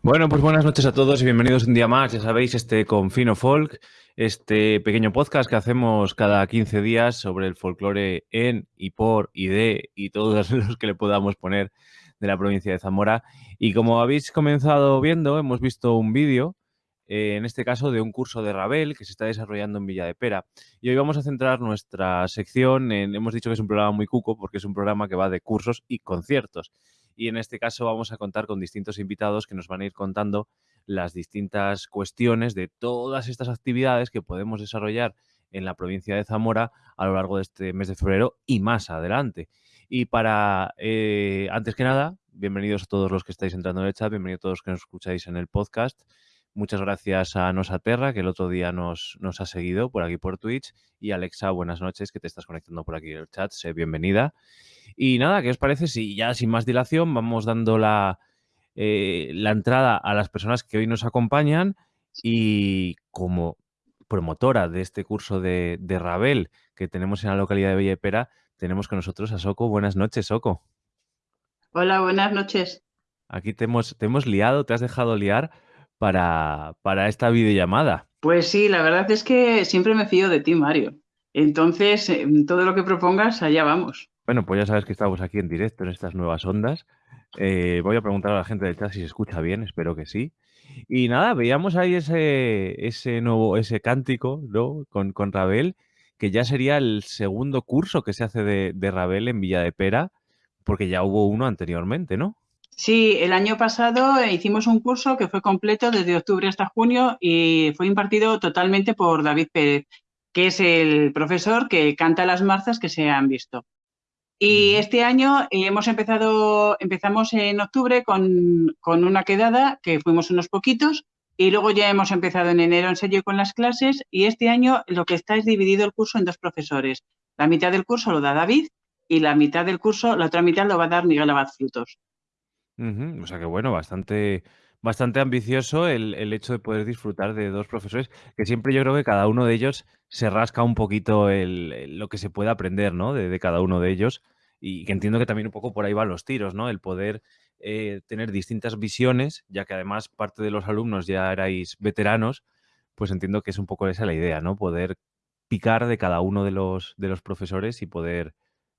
Bueno, pues buenas noches a todos y bienvenidos un día más, ya sabéis, este Confino Folk, este pequeño podcast que hacemos cada 15 días sobre el folclore en y por y de y todos los que le podamos poner de la provincia de Zamora. Y como habéis comenzado viendo, hemos visto un vídeo, eh, en este caso de un curso de Rabel que se está desarrollando en Villa de Pera. Y hoy vamos a centrar nuestra sección en, hemos dicho que es un programa muy cuco porque es un programa que va de cursos y conciertos y en este caso vamos a contar con distintos invitados que nos van a ir contando las distintas cuestiones de todas estas actividades que podemos desarrollar en la provincia de Zamora a lo largo de este mes de febrero y más adelante. Y para, eh, antes que nada, bienvenidos a todos los que estáis entrando en el chat, bienvenidos a todos los que nos escucháis en el podcast. Muchas gracias a Nosaterra, que el otro día nos, nos ha seguido por aquí por Twitch. Y Alexa, buenas noches, que te estás conectando por aquí en el chat. Sé bienvenida. Y nada, ¿qué os parece si ya sin más dilación vamos dando la, eh, la entrada a las personas que hoy nos acompañan y como promotora de este curso de, de Rabel que tenemos en la localidad de Bellepera, tenemos con nosotros a Soco. Buenas noches, Soco. Hola, buenas noches. Aquí te hemos, te hemos liado, te has dejado liar para, para esta videollamada. Pues sí, la verdad es que siempre me fío de ti, Mario. Entonces, todo lo que propongas, allá vamos. Bueno, pues ya sabes que estamos aquí en directo en estas nuevas ondas. Eh, voy a preguntar a la gente del chat si se escucha bien, espero que sí. Y nada, veíamos ahí ese, ese nuevo, ese cántico, ¿no? Con, con Rabel, que ya sería el segundo curso que se hace de, de Rabel en Villa de Pera, porque ya hubo uno anteriormente, ¿no? Sí, el año pasado hicimos un curso que fue completo desde octubre hasta junio y fue impartido totalmente por David Pérez, que es el profesor que canta las marzas que se han visto. Y este año eh, hemos empezado, empezamos en octubre con, con, una quedada, que fuimos unos poquitos, y luego ya hemos empezado en enero en serio con las clases, y este año lo que está es dividido el curso en dos profesores. La mitad del curso lo da David, y la mitad del curso, la otra mitad lo va a dar Miguel Abad Frutos. O sea que bueno, bastante, bastante ambicioso el, el, hecho de poder disfrutar de dos profesores, que siempre yo creo que cada uno de ellos se rasca un poquito el, lo que se puede aprender, ¿no? De, de, cada uno de ellos. Y que entiendo que también un poco por ahí van los tiros, ¿no? El poder eh, tener distintas visiones, ya que además parte de los alumnos ya erais veteranos, pues entiendo que es un poco esa la idea, ¿no? Poder picar de cada uno de los, de los profesores y poder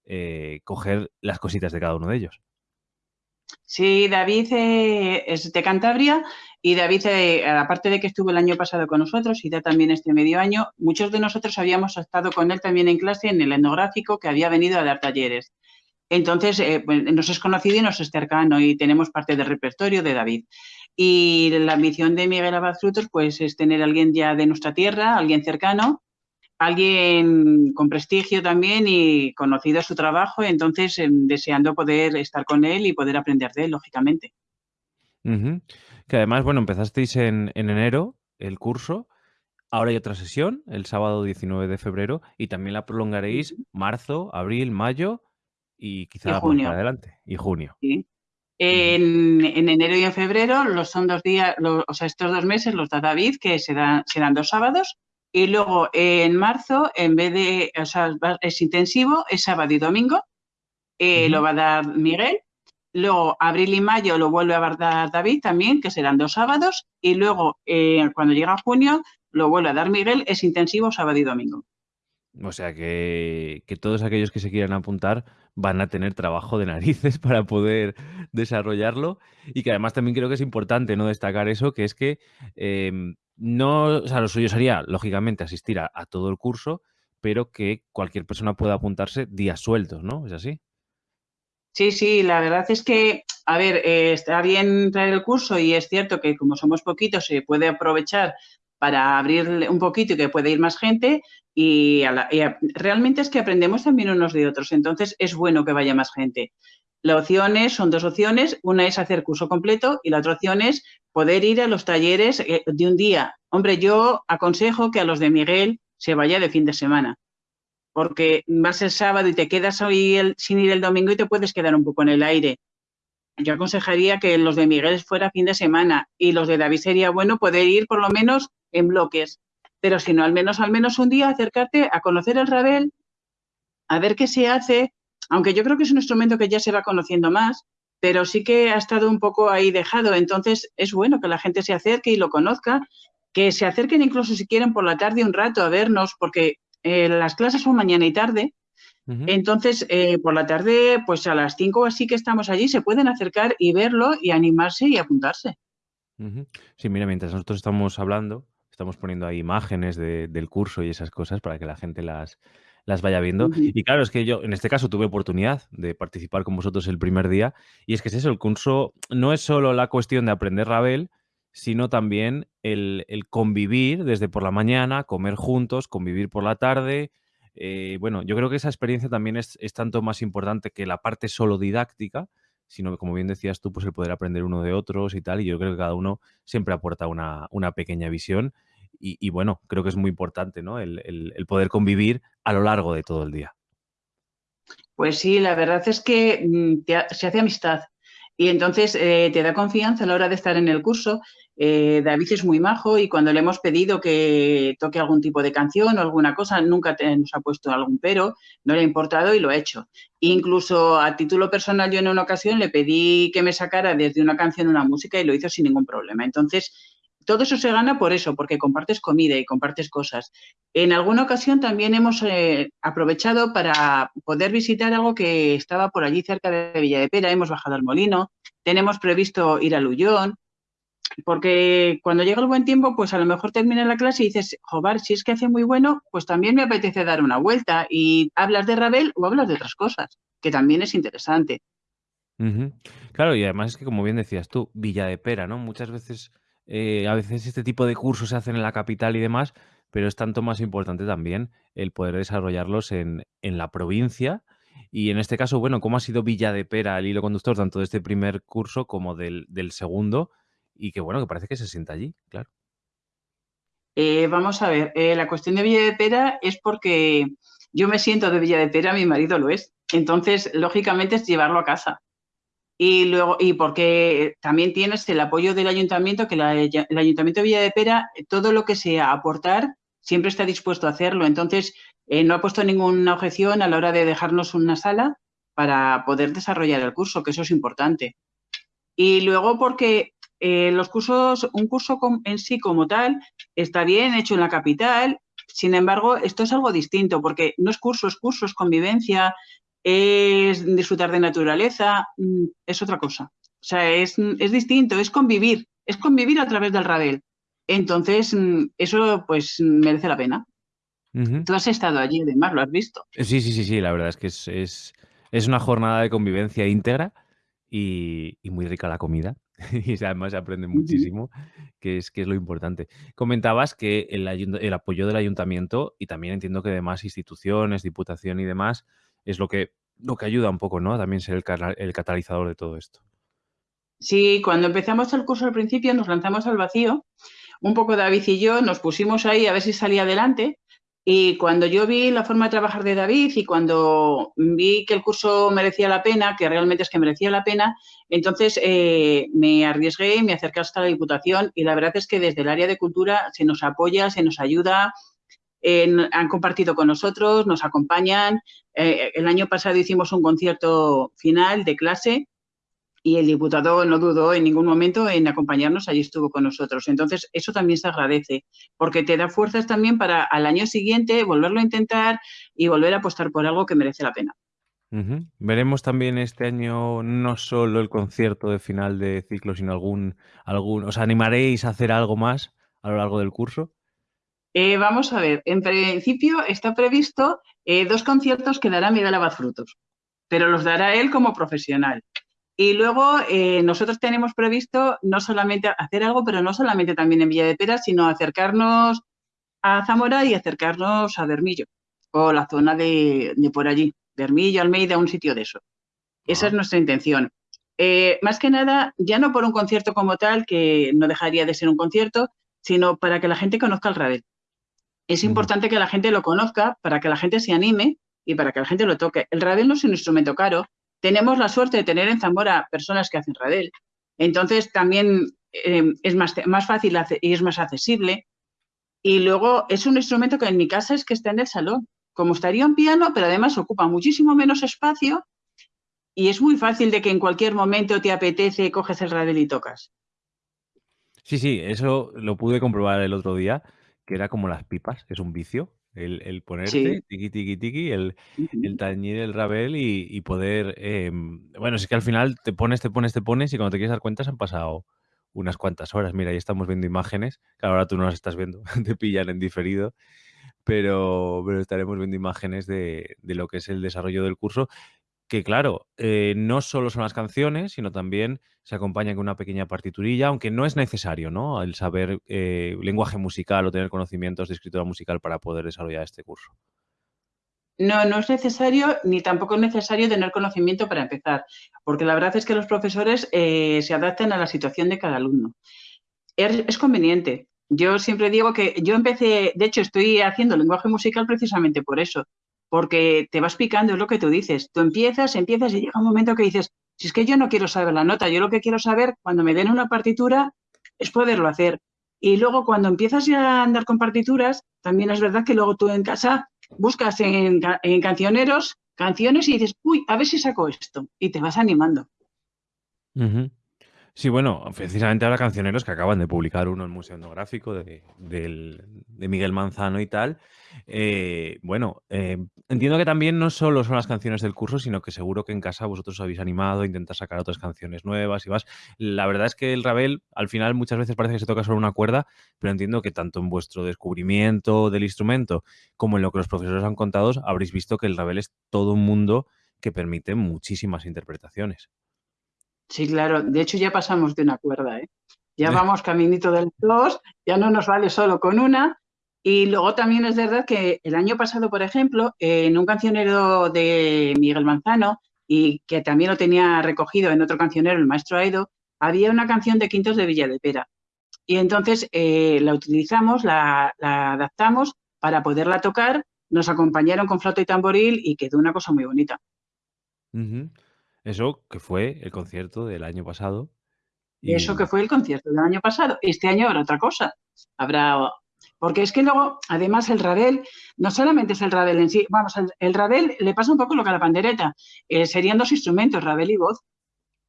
eh, coger las cositas de cada uno de ellos. Sí, David eh, es de Cantabria y David, eh, aparte de que estuvo el año pasado con nosotros y ya también este medio año, muchos de nosotros habíamos estado con él también en clase en el etnográfico que había venido a dar talleres. Entonces, eh, pues, nos es conocido y nos es cercano y tenemos parte del repertorio de David. Y la ambición de Miguel Abad Frutos pues, es tener alguien ya de nuestra tierra, alguien cercano, alguien con prestigio también y conocido su trabajo, entonces eh, deseando poder estar con él y poder aprender de él, lógicamente. Uh -huh. Que además, bueno, empezasteis en, en, enero el curso, ahora hay otra sesión, el sábado 19 de febrero, y también la prolongaréis marzo, abril, mayo y quizá y junio. más adelante, y junio. Sí. En, en, enero y en febrero los son dos días, los, o sea, estos dos meses los da David, que serán, serán dos sábados, y luego en marzo, en vez de, o sea, es intensivo, es sábado y domingo, eh, uh -huh. lo va a dar Miguel. Luego, abril y mayo lo vuelve a dar David también, que serán dos sábados. Y luego, eh, cuando llega junio, lo vuelve a dar Miguel, es intensivo sábado y domingo. O sea que, que, todos aquellos que se quieran apuntar van a tener trabajo de narices para poder desarrollarlo. Y que además también creo que es importante no destacar eso, que es que eh, no, o sea, lo suyo sería, lógicamente, asistir a, todo el curso, pero que cualquier persona pueda apuntarse días sueltos, ¿no? ¿Es así? Sí, sí, la verdad es que, a ver, eh, está bien traer el curso y es cierto que como somos poquitos se puede aprovechar para abrir un poquito y que puede ir más gente y, realmente es que aprendemos también unos de otros, entonces es bueno que vaya más gente. La opción es, son dos opciones, una es hacer curso completo y la otra opción es poder ir a los talleres eh, de un día. Hombre, yo aconsejo que a los de Miguel se vaya de fin de semana, porque vas el sábado y te quedas hoy sin ir el domingo y te puedes quedar un poco en el aire. Yo aconsejaría que los de Miguel fuera fin de semana y los de David sería bueno poder ir por lo menos en bloques, pero si no, al menos, al menos un día acercarte a conocer el Rabel, a ver qué se hace, aunque yo creo que es un instrumento que ya se va conociendo más, pero sí que ha estado un poco ahí dejado. Entonces es bueno que la gente se acerque y lo conozca, que se acerquen incluso si quieren por la tarde un rato a vernos, porque eh, las clases son mañana y tarde. Entonces, eh, por la tarde, pues a las 5 o así que estamos allí, se pueden acercar y verlo y animarse y apuntarse. Sí, mira, mientras nosotros estamos hablando, estamos poniendo ahí imágenes del curso y esas cosas para que la gente las, las vaya viendo. Y claro, es que yo en este caso tuve oportunidad de participar con vosotros el primer día y es que es eso, el curso no es solo la cuestión de aprender Ravel, sino también el, convivir desde por la mañana, comer juntos, convivir por la tarde. Eh, bueno, yo creo que esa experiencia también es, tanto más importante que la parte solo didáctica, sino que, como bien decías tú, pues el poder aprender uno de otros y tal. Y yo creo que cada uno siempre aporta una, pequeña visión. Y, bueno, creo que es muy importante, ¿no? El, poder convivir a lo largo de todo el día. Pues sí, la verdad es que mm, se hace amistad. Y entonces eh, te da confianza a la hora de estar en el curso. Eh, David es muy majo y cuando le hemos pedido que toque algún tipo de canción o alguna cosa, nunca nos ha puesto algún pero, no le ha importado y lo ha hecho. Incluso a título personal, yo en una ocasión le pedí que me sacara desde una canción una música y lo hizo sin ningún problema. Entonces, todo eso se gana por eso, porque compartes comida y compartes cosas. En alguna ocasión también hemos eh, aprovechado para poder visitar algo que estaba por allí cerca de Villa de Pera. Hemos bajado al molino, tenemos previsto ir a Lullón, porque cuando llega el buen tiempo, pues a lo mejor termina la clase y dices, joder, si es que hace muy bueno, pues también me apetece dar una vuelta y hablas de Rabel o hablas de otras cosas, que también es interesante. Claro, y además es que, como bien decías tú, Villa de Pera, ¿no? Muchas veces eh, a veces este tipo de cursos se hacen en la capital y demás, pero es tanto más importante también el poder desarrollarlos en, la provincia. Y en este caso, bueno, ¿cómo ha sido Villa de Pera el hilo conductor tanto de este primer curso como del, segundo? Y que bueno, que parece que se sienta allí, claro. Eh, vamos a ver, eh, la cuestión de Villa de Pera es porque yo me siento de Villa de Pera, mi marido lo es. Entonces, lógicamente es llevarlo a casa. Y luego, y porque también tienes el apoyo del ayuntamiento, que el ayuntamiento de Villa de Pera, todo lo que sea aportar, siempre está dispuesto a hacerlo. Entonces, eh, no ha puesto ninguna objeción a la hora de dejarnos una sala para poder desarrollar el curso, que eso es importante. Y luego porque eh, los cursos, un curso en sí como tal, está bien hecho en la capital, sin embargo, esto es algo distinto, porque no es curso, es curso, es convivencia, es disfrutar de naturaleza, mm, es otra cosa. O sea, es, distinto, es convivir, es convivir a través del radel. Entonces, mm, eso pues merece la pena. Tú has estado allí, además, lo has visto. Sí, sí, sí, sí, la verdad es que es, es, una jornada de convivencia íntegra y, muy rica la comida. y además se aprende muchísimo, que es, que es lo importante. Comentabas que el, el apoyo del ayuntamiento y también entiendo que demás instituciones, diputación y demás, es lo que, lo que ayuda un poco, ¿no? También ser el, catalizador de todo esto. Sí, cuando empezamos el curso al principio nos lanzamos al vacío, un poco David y yo nos pusimos ahí a ver si salía adelante y cuando yo vi la forma de trabajar de David y cuando vi que el curso merecía la pena, que realmente es que merecía la pena, entonces eh, me arriesgué me acerqué hasta la Diputación y la verdad es que desde el área de cultura se nos apoya, se nos ayuda, han compartido con nosotros, nos acompañan. Eh, el año pasado hicimos un concierto final de clase y el diputado no dudó en ningún momento en acompañarnos, allí estuvo con nosotros. Entonces, eso también se agradece, porque te da fuerzas también para al año siguiente volverlo a intentar y volver a apostar por algo que merece la pena. Veremos también este año no solo el concierto de final de ciclo, sino algún, algún, ¿os animaréis a hacer algo más a lo largo del curso? Eh, vamos a ver, en principio está previsto eh, dos conciertos que dará Miguel Abad Frutos, pero los dará él como profesional. Y luego eh, nosotros tenemos previsto no solamente hacer algo, pero no solamente también en Villa de Pera, sino acercarnos a Zamora y acercarnos a Bermillo, o la zona de, por allí, Bermillo, Almeida, un sitio de eso. Esa es nuestra intención. más que nada, ya no por un concierto como tal, que no dejaría de ser un concierto, sino para que la gente conozca el Radel. Es importante que la gente lo conozca para que la gente se anime y para que la gente lo toque. El radel no es un instrumento caro. Tenemos la suerte de tener en Zamora personas que hacen radel. Entonces también eh, es más, más fácil y es más accesible. Y luego es un instrumento que en mi casa es que está en el salón. Como estaría un piano, pero además ocupa muchísimo menos espacio y es muy fácil de que en cualquier momento te apetece, coges el Rabel y tocas. Sí, sí, eso lo pude comprobar el otro día, que era como las pipas, es un vicio, el, el ponerte, tiki, tiki, tiki, el, el tañir el rabel y, poder... Em, bueno, es que al final te pones, te pones, te pones y cuando te quieres dar cuenta se han pasado unas cuantas horas. Mira, ahí estamos viendo imágenes, que ahora tú no las estás viendo, te pillan en diferido, pero, pero estaremos viendo imágenes de, de lo que es el desarrollo del curso que claro, eh, no solo son las canciones, sino también se acompaña con una pequeña partiturilla, aunque no es necesario, ¿no? El saber eh, lenguaje musical o tener conocimientos de escritura musical para poder desarrollar este curso. No, no es necesario, ni tampoco es necesario tener conocimiento para empezar, porque la verdad es que los profesores eh, se adaptan a la situación de cada alumno. es, conveniente. Yo siempre digo que yo empecé, de hecho estoy haciendo lenguaje musical precisamente por eso, porque te vas picando, es lo que tú dices. Tú empiezas, empiezas y llega un momento que dices, si es que yo no quiero saber la nota, yo lo que quiero saber cuando me den una partitura es poderlo hacer. Y luego cuando empiezas a andar con partituras, también es verdad que luego tú en casa buscas en, cancioneros canciones y dices, uy, a ver si saco esto. Y te vas animando. Sí, bueno, precisamente ahora Cancioneros que acaban de publicar uno en Museo Etnográfico de, Miguel Manzano y tal. Eh, bueno, eh, entiendo que también no solo son las canciones del curso, sino que seguro que en casa vosotros habéis animado a intentar sacar otras canciones nuevas y vas. La verdad es que el Ravel al final muchas veces parece que se toca solo una cuerda, pero entiendo que tanto en vuestro descubrimiento del instrumento como en lo que los profesores han contado, habréis visto que el Ravel es todo un mundo que permite muchísimas interpretaciones. Sí, claro. De hecho, ya pasamos de una cuerda, ¿eh? Ya vamos caminito del dos, ya no nos vale solo con una. Y luego también es verdad que el año pasado, por ejemplo, en un cancionero de Miguel Manzano, y que también lo tenía recogido en otro cancionero, el maestro Aido, había una canción de Quintos de Villa de Pera. Y entonces eh, la utilizamos, la, adaptamos para poderla tocar, nos acompañaron con flauta y tamboril y quedó una cosa muy bonita. Eso que fue el concierto del año pasado. Eso que fue el concierto del año pasado. Este año habrá otra cosa. Habrá. Porque es que luego, además, el Rabel, no solamente es el Rabel en sí, vamos, el, Rabel le pasa un poco lo que a la pandereta. Eh, serían dos instrumentos, Rabel y voz.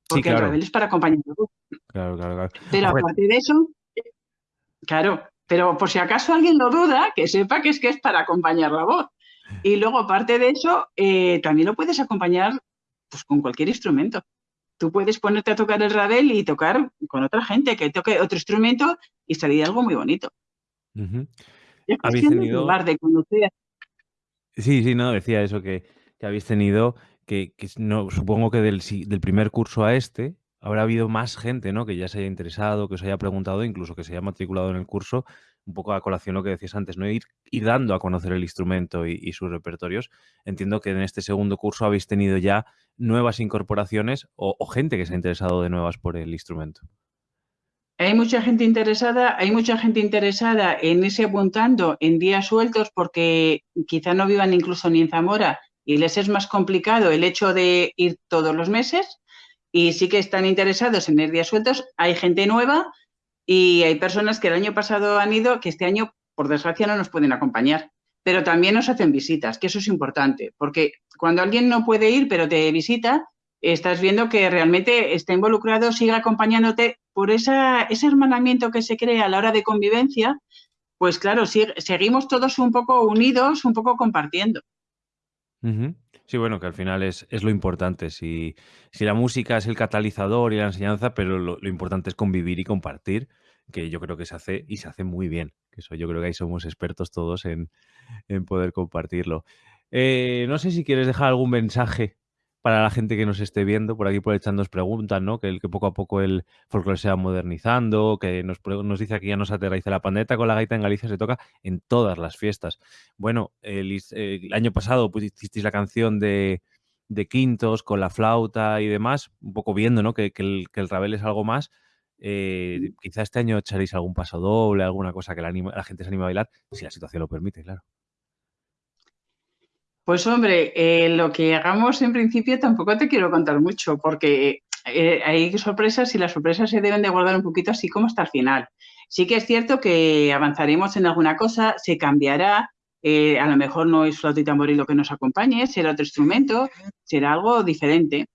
Porque el Rabel es para acompañar la voz. Claro, claro, claro. Pero aparte de eso, claro, pero por si acaso alguien lo duda, que sepa que es que es para acompañar la voz. Y luego, aparte de eso, eh, también lo puedes acompañar pues con cualquier instrumento. Tú puedes ponerte a tocar el rabel y tocar con otra gente que toque otro instrumento y salir algo muy bonito. ¿Habéis tenido... de conocer. Sí, sí, no, decía eso que, habéis tenido, que, no, supongo que del, del primer curso a este habrá habido más gente, ¿no? Que ya se haya interesado, que os haya preguntado, incluso que se haya matriculado en el curso, un poco a colación lo que decías antes, ¿no? Ir, ir dando a conocer el instrumento y, sus repertorios. Entiendo que en este segundo curso habéis tenido ya nuevas incorporaciones o, gente que se ha interesado de nuevas por el instrumento. Hay mucha gente interesada, hay mucha gente interesada en irse apuntando en días sueltos porque quizá no vivan incluso ni en Zamora y les es más complicado el hecho de ir todos los meses y sí que están interesados en ir días sueltos. Hay gente nueva y hay personas que el año pasado han ido, que este año, por desgracia, no nos pueden acompañar. Pero también nos hacen visitas, que eso es importante, porque cuando alguien no puede ir, pero te visita, estás viendo que realmente está involucrado, sigue acompañándote por ese hermanamiento que se crea a la hora de convivencia, pues claro, seguimos todos un poco unidos, un poco compartiendo. Sí, bueno, que al final es, lo importante. Si, si, la música es el catalizador y la enseñanza, pero lo, importante es convivir y compartir, que yo creo que se hace y se hace muy bien. Que eso yo creo que ahí somos expertos todos en, poder compartirlo. Eh, no sé si quieres dejar algún mensaje para la gente que nos esté viendo, por aquí por el chat nos preguntan, ¿no? Que, el, que poco a poco el folclore se va modernizando, que nos, nos dice aquí ya nos aterriza la pandeta con la gaita en Galicia se toca en todas las fiestas. Bueno, el, año pasado hicisteis la canción de, Quintos con la flauta y demás, un poco viendo, ¿no? Que, el, que rabel es algo más. Eh, quizá este año echaréis algún paso doble, alguna cosa que la, la gente se anime a bailar, si la situación lo permite, claro. Pues hombre, eh, lo que hagamos en principio tampoco te quiero contar mucho, porque eh, hay sorpresas y las sorpresas se deben de guardar un poquito así como hasta el final. Sí que es cierto que avanzaremos en alguna cosa, se cambiará, eh, a lo mejor no es flauta y tamboril lo que nos acompañe, será otro instrumento, será algo diferente.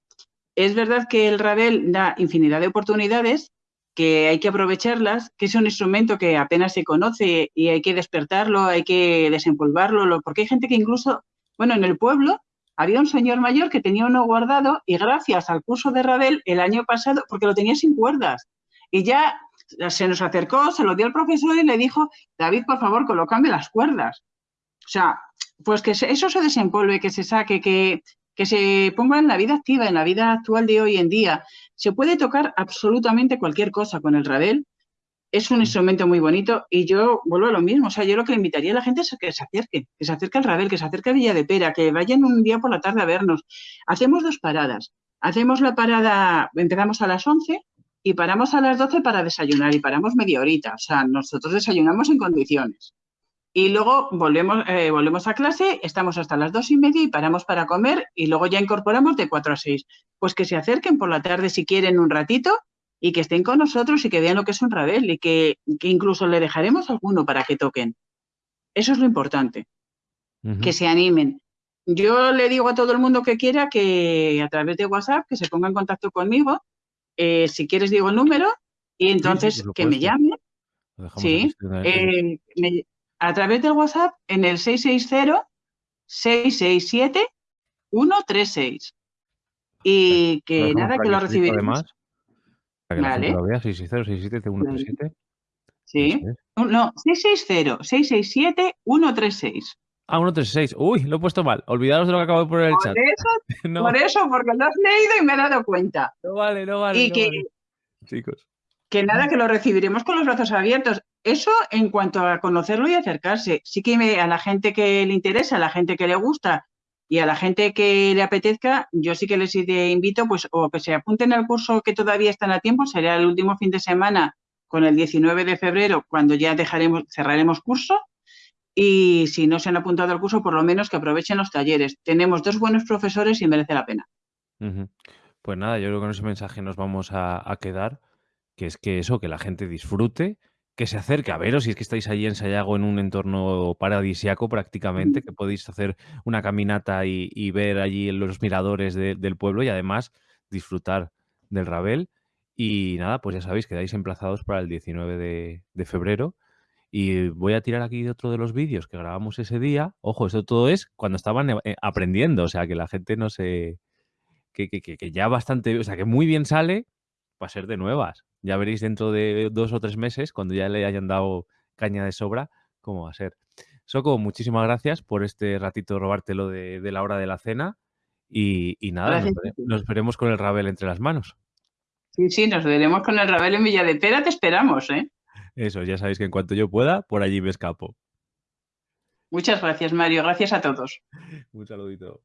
es verdad que el Rabel da infinidad de oportunidades, que hay que aprovecharlas, que es un instrumento que apenas se conoce y hay que despertarlo, hay que desempolvarlo, porque hay gente que incluso, bueno, en el pueblo había un señor mayor que tenía uno guardado y gracias al curso de Rabel el año pasado, porque lo tenía sin cuerdas, y ya se nos acercó, se lo dio al profesor y le dijo, David, por favor, colócame las cuerdas. O sea, pues que eso se desempolve, que se saque, que, que se ponga en la vida activa, en la vida actual de hoy en día. Se puede tocar absolutamente cualquier cosa con el rabel. Es un instrumento muy bonito y yo vuelvo a lo mismo. O sea, yo lo que le invitaría a la gente es que se acerque, que se acerque al rabel, que se acerque a Villa de Pera, que vayan un día por la tarde a vernos. Hacemos dos paradas. Hacemos la parada, empezamos a las 11 y paramos a las 12 para desayunar y paramos media horita. O sea, nosotros desayunamos en condiciones. Y luego volvemos, eh, volvemos a clase, estamos hasta las dos y media y paramos para comer y luego ya incorporamos de cuatro a seis. Pues que se acerquen por la tarde si quieren un ratito y que estén con nosotros y que vean lo que es un rabel y que, incluso le dejaremos alguno para que toquen. Eso es lo importante, que se animen. Yo le digo a todo el mundo que quiera que a través de WhatsApp que se ponga en contacto conmigo. Eh, si quieres digo el número y entonces que me llame. Sí, eh, a través del WhatsApp en el 660-667-136. Y que nada, que lo recibiremos. Para que vale. lo vea, 660-667-137. Sí. No, 660-667-136. Ah, 136. Uy, lo he puesto mal. Olvidaros de lo que acabo de poner en el chat. Por eso, porque lo has leído y me he dado cuenta. No vale, no vale. Y que, Chicos. Que nada, que lo recibiremos con los brazos abiertos. Eso en cuanto a conocerlo y acercarse. Sí que a la gente que le interesa, a la gente que le gusta y a la gente que le apetezca, yo sí que les invito pues o que se apunten al curso que todavía están a tiempo, será el último fin de semana con el 19 de febrero, cuando ya dejaremos, cerraremos curso. Y si no se han apuntado al curso, por lo menos que aprovechen los talleres. Tenemos dos buenos profesores y merece la pena. Pues nada, yo creo que con ese mensaje nos vamos a, quedar, que es que eso, que la gente disfrute, que se acerque a veros si es que estáis allí en Sayago en un entorno paradisiaco prácticamente, que podéis hacer una caminata y, ver allí los miradores del pueblo y además disfrutar del Rabel. Y nada, pues ya sabéis, quedáis emplazados para el 19 de, febrero. Y voy a tirar aquí otro de los vídeos que grabamos ese día. Ojo, esto todo es cuando estaban eh, aprendiendo, o sea, que la gente no se... Que, que, que ya bastante, o sea, que muy bien sale para ser de nuevas. Ya veréis dentro de dos o tres meses, cuando ya le hayan dado caña de sobra, cómo va a ser. Soco, muchísimas gracias por este ratito robártelo de, de la hora de la cena. Y, nada, nos, veremos con el rabel entre las manos. Sí, sí, nos veremos con el rabel en Villa de Pera, te esperamos, ¿eh? Eso, ya sabéis que en cuanto yo pueda, por allí me escapo. Muchas gracias, Mario. Gracias a todos. Un saludito.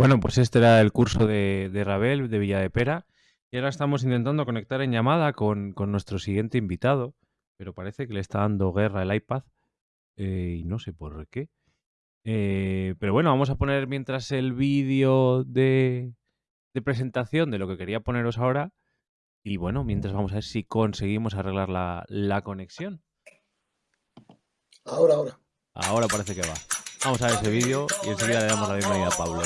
Bueno, pues este era el curso de, de Rabel, de Villa de Pera, y ahora estamos intentando conectar en llamada con, con nuestro siguiente invitado, pero parece que le está dando guerra el iPad, eh, y no sé por qué. Eh, pero bueno, vamos a poner mientras el vídeo de, de presentación de lo que quería poneros ahora, y bueno, mientras vamos a ver si conseguimos arreglar la, la conexión. Ahora, ahora. Ahora parece que va. Vamos a ver ese vídeo y enseguida le damos la bienvenida a Pablo.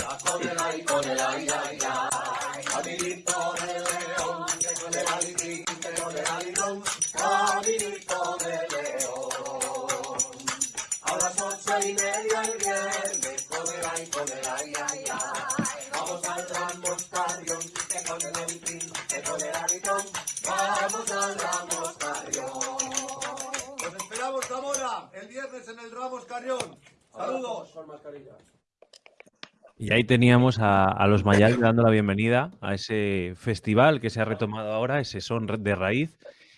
Saludos. Y ahí teníamos a, a los Mayal dando la bienvenida a ese festival que se ha retomado ahora, ese son de raíz,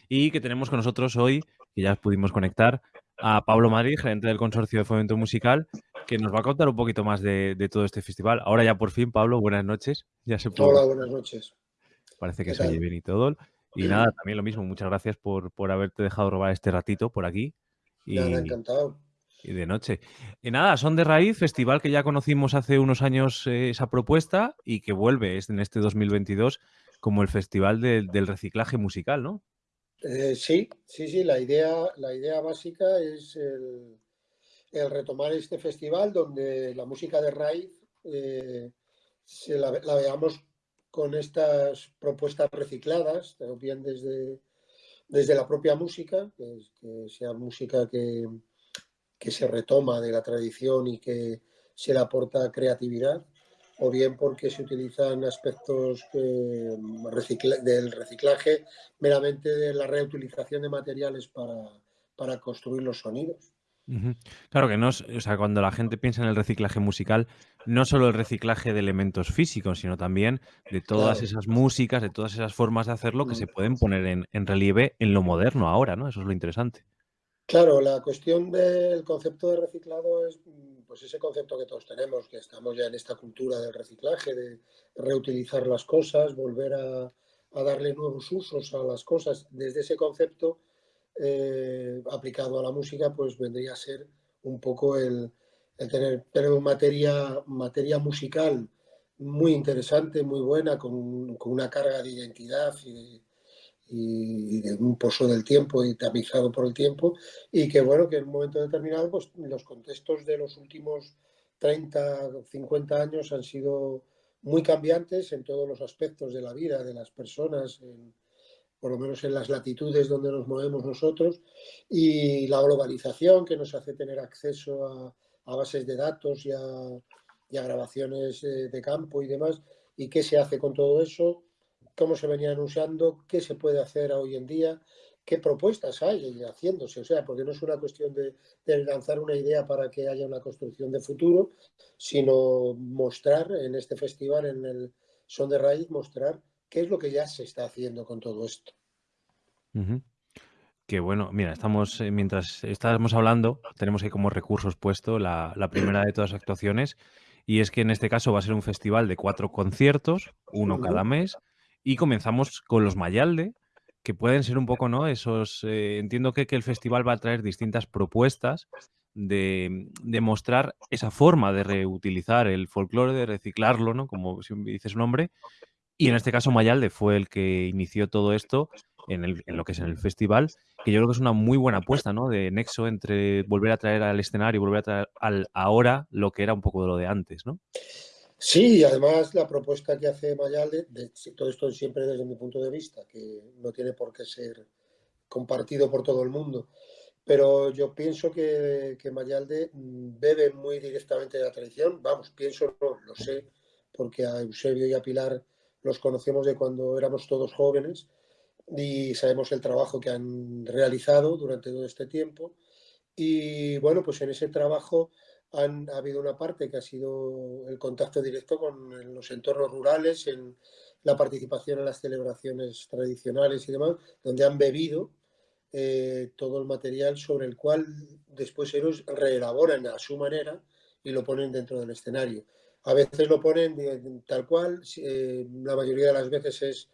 y que tenemos con nosotros hoy, que ya pudimos conectar, a Pablo Madrid, gerente del Consorcio de Fomento Musical, que nos va a contar un poquito más de, de todo este festival. Ahora ya por fin, Pablo, buenas noches. Ya se puede. Hola, buenas noches. Parece que ¿Qué se oye bien y todo. Y nada, también lo mismo, muchas gracias por, por haberte dejado robar este ratito por aquí. Y, Nada, encantado. Y de noche. Y nada, Son de Raíz, festival que ya conocimos hace unos años eh, esa propuesta y que vuelve en este 2022 como el festival del- reciclaje musical, ¿no? Eh, sí, sí, sí, la idea, la idea básica es el, retomar este festival donde la música de raíz eh, se la, veamos con estas propuestas recicladas, bien desde, desde la propia música, que sea música que, que se retoma de la tradición y que se le aporta creatividad, o bien porque se utilizan aspectos recicla- del reciclaje meramente de la reutilización de materiales para, para construir los sonidos. Claro que no es, o sea, cuando la gente piensa en el reciclaje musical, no solo el reciclaje de elementos físicos, sino también de todas Claro. esas músicas, de todas esas formas de hacerlo que Mm. se pueden poner en, en relieve en lo moderno ahora, ¿no? Eso es lo interesante. Claro, la cuestión del concepto de reciclado es mm, pues ese concepto que todos tenemos, que estamos ya en esta cultura del reciclaje, de reutilizar las cosas, volver a, darle nuevos usos a las cosas. Desde ese concepto eh, aplicado a la música, pues vendría a ser un poco el, el tener, una materia, materia musical muy interesante, muy buena, con, con una carga de identidad y de, y de un pozo del tiempo y tamizado por el tiempo y que bueno, que en un momento determinado pues los contextos de los últimos 30 o 50 años han sido muy cambiantes en todos los aspectos de la vida de las personas, por lo menos en las latitudes donde nos movemos nosotros y la globalización que nos hace tener acceso a, bases de datos y a, y a grabaciones eh, de campo y demás y qué se hace con todo eso cómo se venían usando, qué se puede hacer hoy en día, qué propuestas hay haciéndose. O sea, porque no es una cuestión de, de lanzar una idea para que haya una construcción de futuro, sino mostrar en este festival, en el Son de Raíz, mostrar qué es lo que ya se está haciendo con todo esto. Ujú. Que bueno, mira, estamos, eh, mientras estábamos hablando, tenemos ahí como recursos puesto la, la primera de todas las actuaciones, y es que en este caso va a ser un festival de cuatro conciertos, uno cada mes, y comenzamos con los Mayalde, que pueden ser un poco, ¿no? Esos, eh, entiendo que, que el festival va a traer distintas propuestas de, de mostrar esa forma de reutilizar el folclore, de reciclarlo, ¿no? Como dice su nombre, y en este caso Mayalde fue el que inició todo esto en, el- en lo que es en el festival, que yo creo que es una muy buena apuesta, ¿no? De nexo entre volver a traer al escenario, volver a traer al ahora lo que era un poco de lo de antes, ¿no? Sí, además la propuesta que hace Mayalde, de, todo esto siempre desde mi punto de vista, que no tiene por qué ser compartido por todo el mundo, pero yo pienso que, que Mayalde mm, bebe muy directamente de la tradición, vamos, pienso, no, lo sé, porque a Eusebio y a Pilar los conocemos de cuando éramos todos jóvenes y sabemos el trabajo que han realizado durante todo este tiempo. Y bueno, pues en ese trabajo han, ha habido una parte que ha sido el contacto directo con los entornos rurales, en la participación en las celebraciones tradicionales y demás, donde han bebido eh, todo el material sobre el cual después ellos reelaboran a su manera y lo ponen dentro del escenario. A veces lo ponen tal cual, eh, la mayoría de las veces es,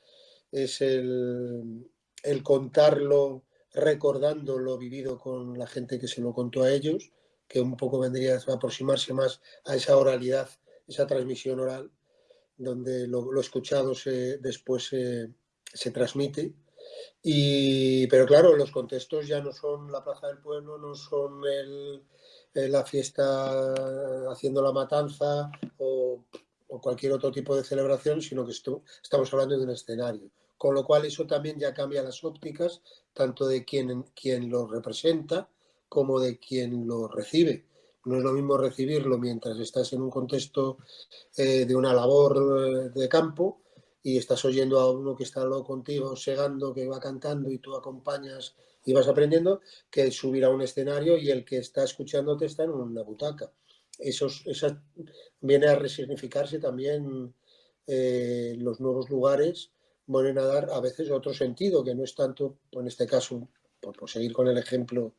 es el, el contarlo recordando lo vivido con la gente que se lo contó a ellos, que un poco vendría a aproximarse más a esa oralidad, esa transmisión oral, donde lo, escuchado se, después se, transmite. Y, pero claro, los contextos ya no son la Plaza del Pueblo, no son la fiesta haciendo la matanza o, cualquier otro tipo de celebración, sino que estamos hablando de un escenario con lo cual eso también ya cambia las ópticas, tanto de quien, quien lo representa como de quien lo recibe. No es lo mismo recibirlo mientras estás en un contexto eh, de una labor eh, de campo y estás oyendo a uno que está contigo, segando, que va cantando y tú acompañas y vas aprendiendo, que subir a un escenario y el que está escuchándote está en una butaca. Eso, viene a resignificarse también eh, los nuevos lugares vuelven a dar a veces otro sentido, que no es tanto, en este caso, por, seguir con el ejemplo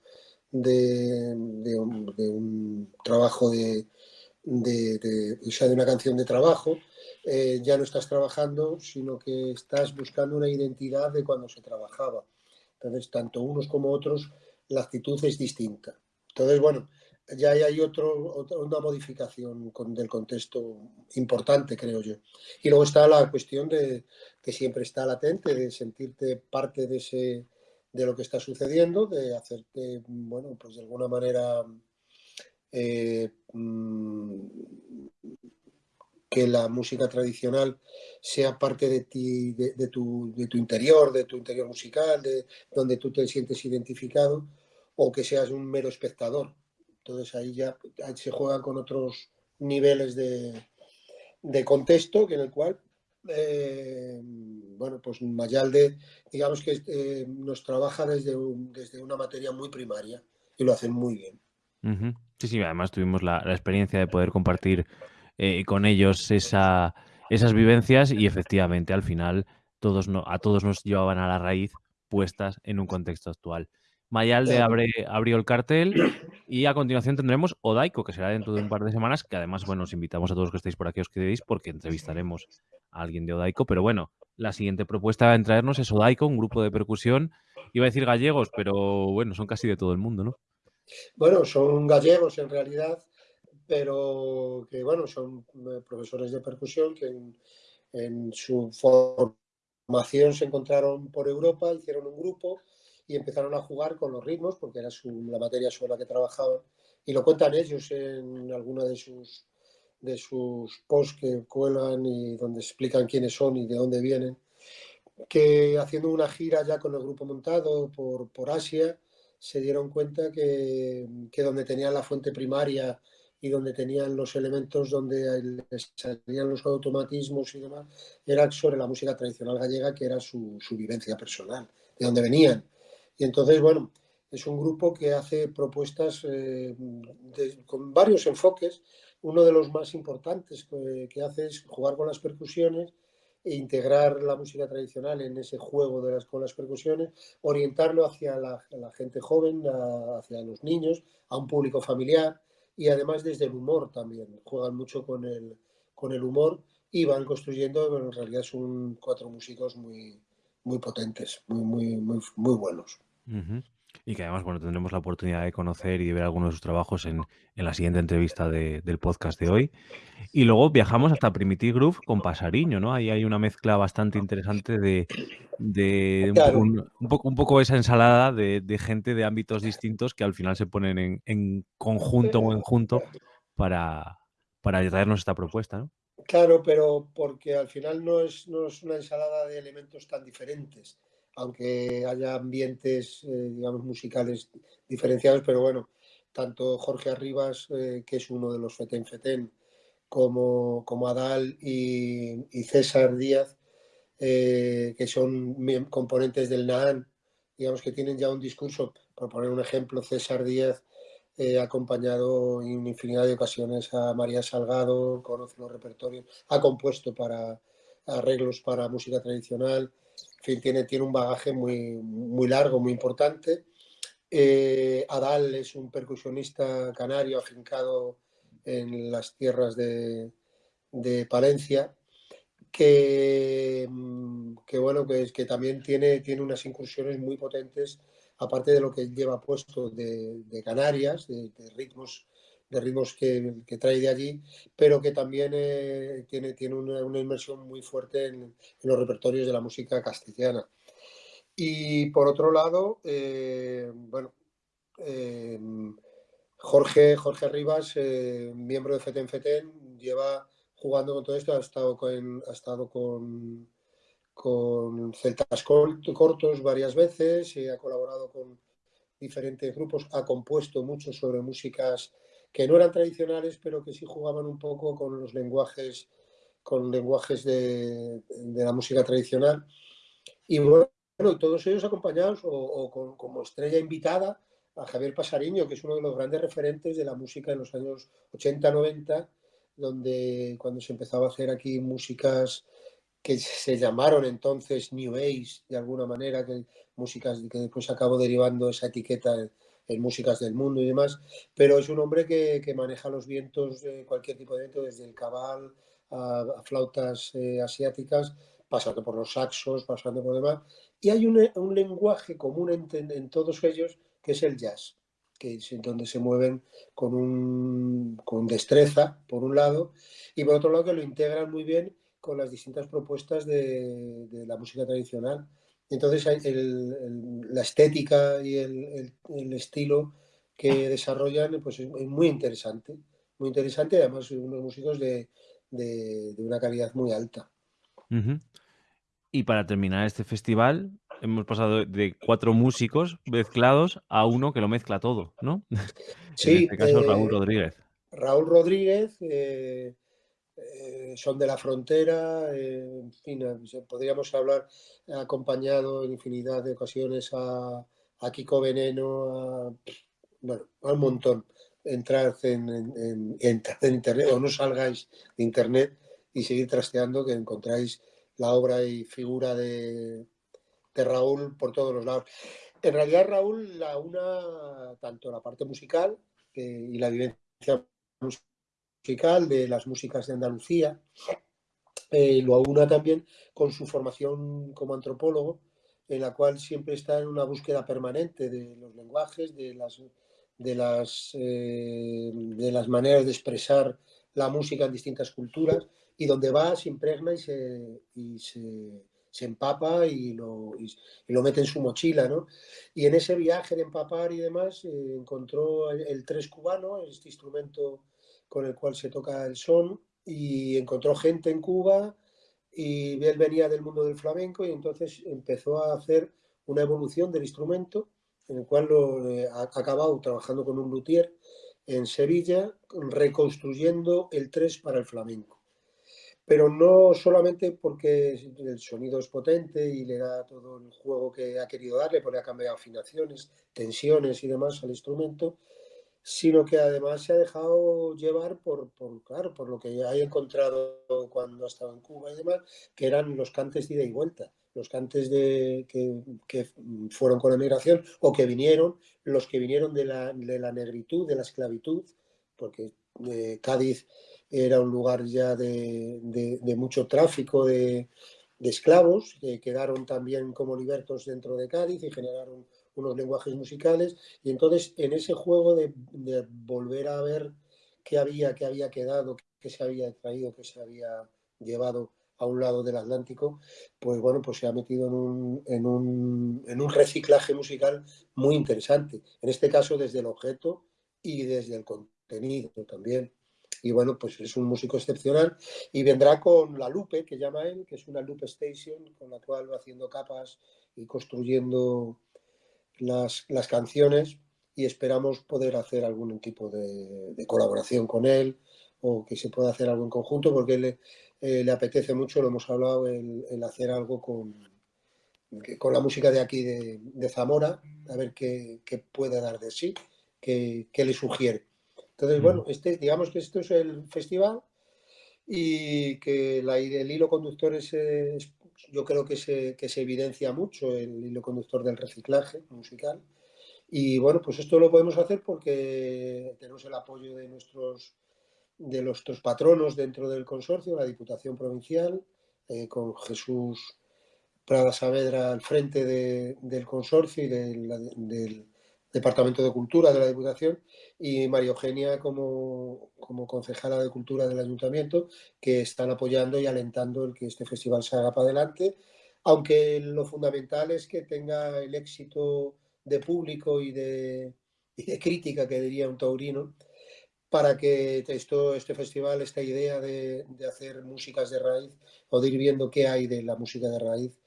de, un, trabajo de, de, de una canción de trabajo, eh, ya no estás trabajando, sino que estás buscando una identidad de cuando se trabajaba. Entonces, tanto unos como otros, la actitud es distinta. Entonces, bueno, ya hay otro, una modificación del contexto importante, creo yo. Y luego está la cuestión de que siempre está latente, de sentirte parte de, ese, de lo que está sucediendo, de hacerte, bueno, pues de alguna manera eh, mm, que la música tradicional sea parte de ti, de, tu, de tu interior, de tu interior musical, de donde tú te sientes identificado, o que seas un mero espectador. Entonces ahí ya se juegan con otros niveles de, contexto que en el cual, eh, bueno, pues Mayalde, digamos que eh, nos trabaja desde, desde una materia muy primaria y lo hacen muy bien. Sí, sí, además tuvimos la, experiencia de poder compartir eh, con ellos esa, esas vivencias y efectivamente al final todos no, a todos nos llevaban a la raíz puestas en un contexto actual. Mayalde abre, abrió el cartel y a continuación tendremos Odaiko, que será dentro de un par de semanas, que además, bueno, os invitamos a todos los que estéis por aquí, os quedéis, porque entrevistaremos a alguien de Odaiko. Pero bueno, la siguiente propuesta en traernos es Odaiko, un grupo de percusión, iba a decir gallegos, pero bueno, son casi de todo el mundo, ¿no? Bueno, son gallegos en realidad, pero que bueno, son eh, profesores de percusión que en, en su formación se encontraron por Europa, hicieron un grupo y empezaron a jugar con los ritmos, porque era la materia sobre la que trabajaban, y lo cuentan ellos en alguna de sus, de sus posts que cuelan y donde explican quiénes son y de dónde vienen, que haciendo una gira ya con el grupo montado por, por Asia, se dieron cuenta que, que donde tenían la fuente primaria y donde tenían los elementos donde salían los automatismos y demás, era sobre la música tradicional gallega, que era su, su vivencia personal, de donde venían. Y entonces, bueno, es un grupo que hace propuestas eh, con varios enfoques. Uno de los más importantes que, hace es jugar con las percusiones e integrar la música tradicional en ese juego de las, con las percusiones, orientarlo hacia la, gente joven, hacia los niños, a un público familiar y además desde el humor también. Juegan mucho con el, con el humor y van construyendo, en realidad son cuatro músicos muy, muy potentes, muy, muy, muy, muy buenos. Y que además, bueno, tendremos la oportunidad de conocer y de ver algunos de sus trabajos en, la siguiente entrevista del podcast de hoy. Y luego viajamos hasta Primitive Groove con Pasariño, ¿no? Ahí hay una mezcla bastante interesante de, un, poco, un, poco, esa ensalada de, gente de ámbitos distintos que al final se ponen en, en conjunto o en junto para, para traernos esta propuesta, ¿no? Claro, pero porque al final no es, no es una ensalada de elementos tan diferentes, aunque haya ambientes, eh, digamos, musicales diferenciados, pero bueno, tanto Jorge Arribas, eh, que es uno de los Feten Feten, como, como Adal y, César Díaz, eh, que son componentes del NAAN, digamos que tienen ya un discurso, por poner un ejemplo, César Díaz He acompañado en infinidad de ocasiones a María Salgado, conoce los repertorios, ha compuesto para arreglos para música tradicional, fin, tiene, tiene un bagaje muy, muy largo, muy importante. Eh, Adal es un percusionista canario afincado en las tierras de, de Palencia, que, que bueno, que, que también tiene, tiene unas incursiones muy potentes, aparte de lo que lleva puesto de, Canarias, de, ritmos de ritmos que, trae de allí, pero que también eh, tiene, tiene una, inmersión muy fuerte en, los repertorios de la música castellana. Y por otro lado, eh, bueno, eh, Jorge, Jorge Rivas, miembro de FETEN FETEN, lleva jugando con todo esto, ha estado con, ha estado con, con celtas cortos varias veces, y ha colaborado con diferentes grupos, ha compuesto mucho sobre músicas que no eran tradicionales, pero que sí jugaban un poco con los lenguajes, con lenguajes de, la música tradicional. Y bueno, todos ellos acompañados o, como estrella invitada a Javier Pasariño, que es uno de los grandes referentes de la música en los años 80-90 donde cuando se empezaba a hacer aquí músicas que se llamaron entonces New Age, de alguna manera, que músicas que después acabó derivando esa etiqueta en, músicas del mundo y demás, pero es un hombre que, maneja los vientos, de cualquier tipo de viento, desde el cabal a, flautas eh, asiáticas, pasando por los saxos, pasando por demás, y hay un, lenguaje común en todos ellos que es el jazz que es donde se mueven con, un, con destreza, por un lado, y por otro lado que lo integran muy bien con las distintas propuestas de, la música tradicional. Entonces la estética y el, estilo que desarrollan pues es muy interesante, muy interesante, además unos músicos de, una calidad muy alta. Y para terminar este festival, hemos pasado de cuatro músicos mezclados a uno que lo mezcla todo, ¿no? Sí, en este caso Raúl eh, Rodríguez. Raúl Rodríguez, eh, eh, son de la frontera, en fin, podríamos hablar acompañado en infinidad de ocasiones a, Kiko Veneno, a, bueno, a un montón. Entrad en, en, en internet o no salgáis de internet y seguir trasteando que encontráis la obra y figura de, Raúl por todos los lados. En realidad Raúl la una tanto la parte musical eh, y la vivencia musical de las músicas de Andalucía, eh, lo una también con su formación como antropólogo, en la cual siempre está en una búsqueda permanente de los lenguajes, de las, de las, eh, de las maneras de expresar la música en distintas culturas, y donde va se impregna y se, y se se empapa y lo, lo, mete en su mochila, ¿no? Y en ese viaje de empapar y demás eh, encontró el, tres cubano, este instrumento con el cual se toca el son, y encontró gente en Cuba y él venía del mundo del flamenco y entonces empezó a hacer una evolución del instrumento en el cual lo, eh, ha acabado trabajando con un luthier en Sevilla, reconstruyendo el tres para el flamenco. Pero no solamente porque el sonido es potente y le da todo el juego que ha querido darle, porque ha cambiado afinaciones, tensiones y demás al instrumento, sino que además se ha dejado llevar por, por, claro, por lo que ha encontrado cuando ha estado en Cuba y demás, que eran los cantes de ida y vuelta, los cantes de, que, fueron con la migración o que vinieron, los que vinieron de la, de la negritud, de la esclavitud, porque eh, Cádiz era un lugar ya de, mucho tráfico de, esclavos, que quedaron también como libertos dentro de Cádiz y generaron unos lenguajes musicales. Y entonces en ese juego de, volver a ver qué había, qué había quedado, qué se había traído, qué se había llevado a un lado del Atlántico, pues bueno, pues se ha metido en un, en un, en un reciclaje musical muy interesante. En este caso desde el objeto y desde el contenido también y bueno, pues es un músico excepcional y vendrá con la Lupe, que llama él, que es una Lupe Station, con la cual va haciendo capas y construyendo las, canciones y esperamos poder hacer algún tipo de, colaboración con él o que se pueda hacer algo en conjunto porque le, eh, le apetece mucho, lo hemos hablado, el, hacer algo con, con la música de aquí de, Zamora, a ver qué, puede dar de sí, qué, qué le sugiere. Entonces, bueno, este, digamos que esto es el festival y que la, el hilo conductor es, yo creo que se, que se evidencia mucho el hilo conductor del reciclaje musical. Y bueno, pues esto lo podemos hacer porque tenemos el apoyo de nuestros, de nuestros patronos dentro del consorcio, la Diputación Provincial, eh, con Jesús Prada Saavedra al frente del consorcio y del Departamento de Cultura de la Diputación y María Eugenia como, como concejala de Cultura del Ayuntamiento, que están apoyando y alentando el que este festival se haga para adelante, aunque lo fundamental es que tenga el éxito de público y de, crítica, que diría un taurino, para que esto, este festival, esta idea de, hacer músicas de raíz o de ir viendo qué hay de la música de raíz,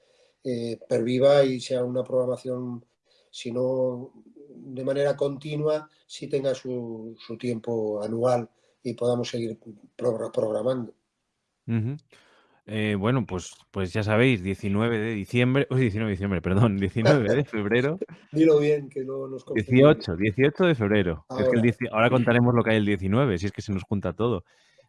eh, perviva y sea una programación, si no de manera continua, si tenga su, tiempo anual y podamos seguir programando. Eh, bueno, pues, pues ya sabéis, 19 de diciembre, 19 de diciembre, perdón, 19 de febrero. Dilo bien, que no nos 18, 18 de febrero. Ahora. contaremos lo que hay el 19, si es que se nos junta todo.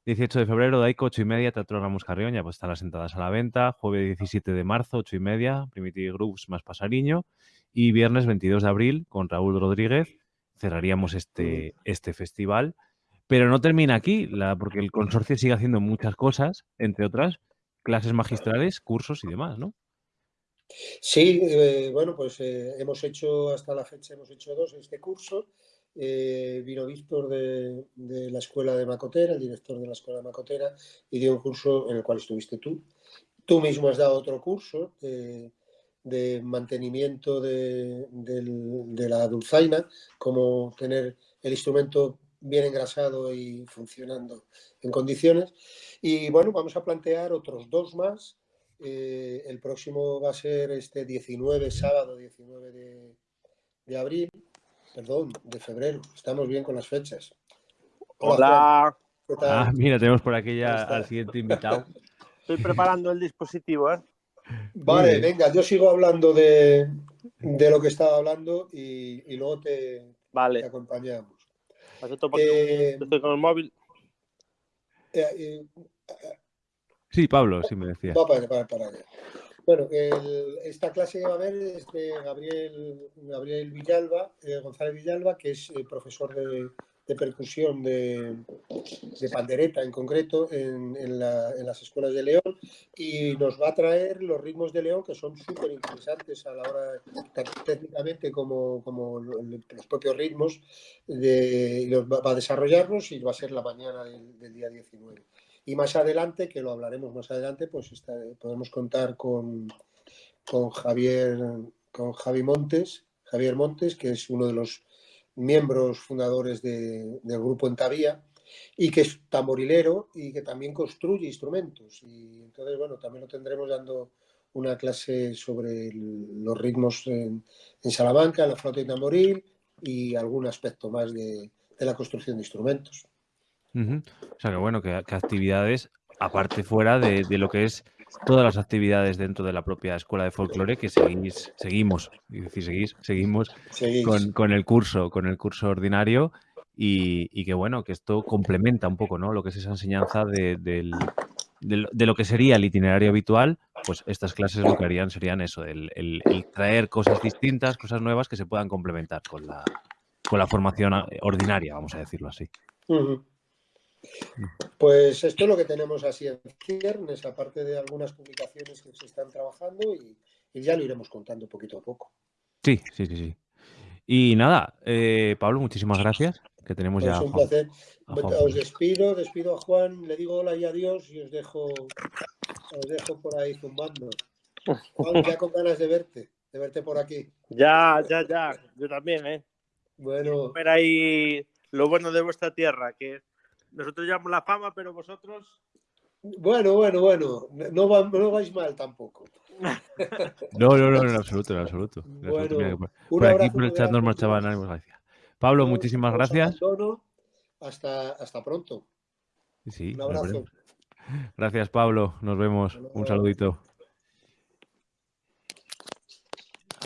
18 de febrero, Daico, 8 y media, Teatro Ramos Carrión, ya pues están las entradas a la venta. Jueves 17 de marzo, 8 y media, Primitive Groups más Pasariño. Y viernes 22 de abril, con Raúl Rodríguez, cerraríamos este, este festival. Pero no termina aquí, la, porque el consorcio sigue haciendo muchas cosas, entre otras, clases magistrales, cursos y demás, ¿no? Sí, eh, bueno, pues eh, hemos hecho hasta la fecha, hemos hecho dos este curso. Eh, vino Víctor de, la Escuela de Macotera, el director de la Escuela de Macotera, y dio un curso en el cual estuviste tú. Tú mismo has dado otro curso de mantenimiento de, de, la dulzaina, como tener el instrumento bien engrasado y funcionando en condiciones. Y bueno, vamos a plantear otros dos más. Eh, el próximo va a ser este 19, sábado 19 de, abril, perdón, de febrero. Estamos bien con las fechas. Hola. Ah, mira, tenemos por aquí ya al siguiente invitado. Estoy preparando el dispositivo, ¿eh? Vale, venga, yo sigo hablando de, lo que estaba hablando y, luego te, vale. acompañamos. Eh, estoy con el móvil. Eh, sí, Pablo, sí me decía. Bueno, esta clase que va a haber es de Gabriel, Gabriel Villalba, eh, González Villalba, que es profesor de, percusión de, pandereta en concreto en, las escuelas de León y nos va a traer los ritmos de León que son súper interesantes a la hora técnicamente como, los propios ritmos de, va a desarrollarlos y va a ser la mañana del, día 19 y más adelante que lo hablaremos más adelante pues podemos contar con, con Javier con Javi Montes Javier Montes que es uno de los miembros fundadores del grupo Entavía y que es tamborilero y que también construye instrumentos. Y entonces, bueno, también lo tendremos dando una clase sobre los ritmos en, Salamanca, la flauta y tamboril y algún aspecto más de, la construcción de instrumentos. O sea, que bueno, que, actividades, aparte fuera de, lo que es todas las actividades dentro de la propia escuela de folclore que seguís, seguimos, seguís, seguimos Con, el curso, con el curso ordinario y, que bueno, que esto complementa un poco, ¿no? Lo que es esa enseñanza de, lo que sería el itinerario habitual, pues estas clases lo que harían serían eso, el, traer cosas distintas, cosas nuevas que se puedan complementar con la, con la formación ordinaria, vamos a decirlo así. Pues esto es lo que tenemos así en ciernes, aparte de algunas publicaciones que se están trabajando y, ya lo iremos contando poquito a poco. Sí, sí, sí, sí. Y nada, eh, Pablo, muchísimas gracias, que tenemos pues ya... Es un placer. Os despido, despido a Juan, le digo hola y adiós y os dejo, os dejo por ahí zumbando. Juan, ya con ganas de verte, de verte por aquí. Ya, ya, ya, yo también, ¿eh? Bueno. Ver ahí lo bueno de vuestra tierra, que nosotros llevamos la fama, pero vosotros. Bueno, bueno, bueno. No, no vais mal tampoco. No, no, no, en absoluto, en absoluto. Bueno, por, aquí por el chat nos marchaban gracias. Pablo, muchísimas gracias. Hasta, hasta pronto. Sí, Un abrazo. Gracias, Pablo. Nos vemos. Un saludito.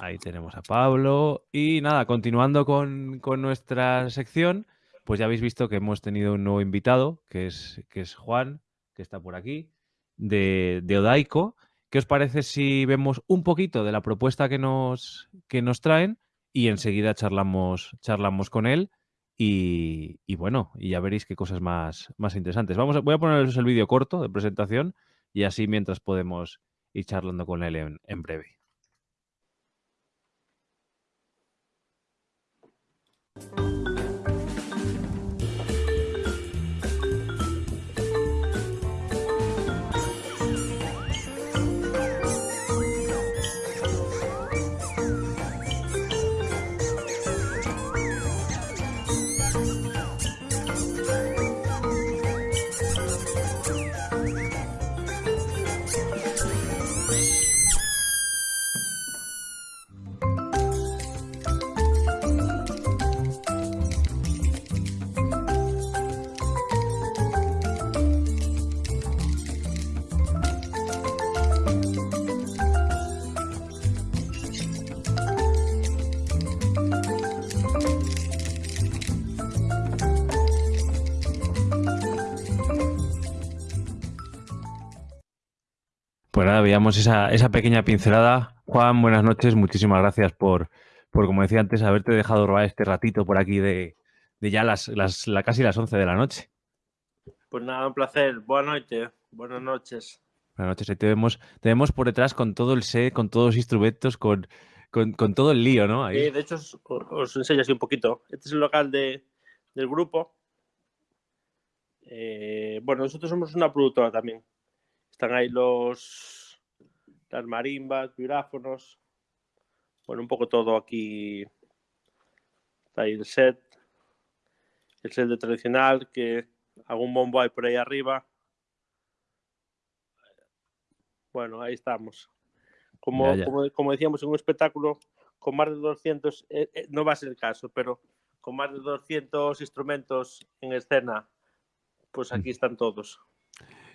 Ahí tenemos a Pablo. Y nada, continuando con, con nuestra sección, pues ya habéis visto que hemos tenido un nuevo invitado, que es, que es Juan, que está por aquí, de, de Odaico. ¿Qué os parece si vemos un poquito de la propuesta que nos, que nos traen y enseguida charlamos, charlamos con él Y, bueno, y ya veréis qué cosas más, más interesantes. Vamos a, voy a poneros el vídeo corto de presentación y así mientras podemos ir charlando con él en breve. Pues nada, veíamos esa, esa pequeña pincelada. Juan, buenas noches. Muchísimas gracias por, por, como decía antes, haberte dejado robar este ratito por aquí de, de ya las, las la, casi las 11 de la noche. Pues nada, un placer. Buenas noches. Buenas noches. Noches. Ahí te vemos, por detrás con todo el set, con todos los instrumentos, con, con, todo el lío, ¿no? Ahí. De hecho, os, os, enseño así un poquito. Este es el local de, del grupo. Eh, bueno, nosotros somos una productora también. Están ahí los las marimbas, vibráfonos. Bueno, un poco todo aquí. Está ahí el set. El set de tradicional, que algún bombo hay por ahí arriba. Bueno, ahí estamos. Como, ya, ya. como, como decíamos, en un espectáculo con más de 200, eh, eh, no va a ser el caso, pero con más de 200 instrumentos en escena, pues aquí están todos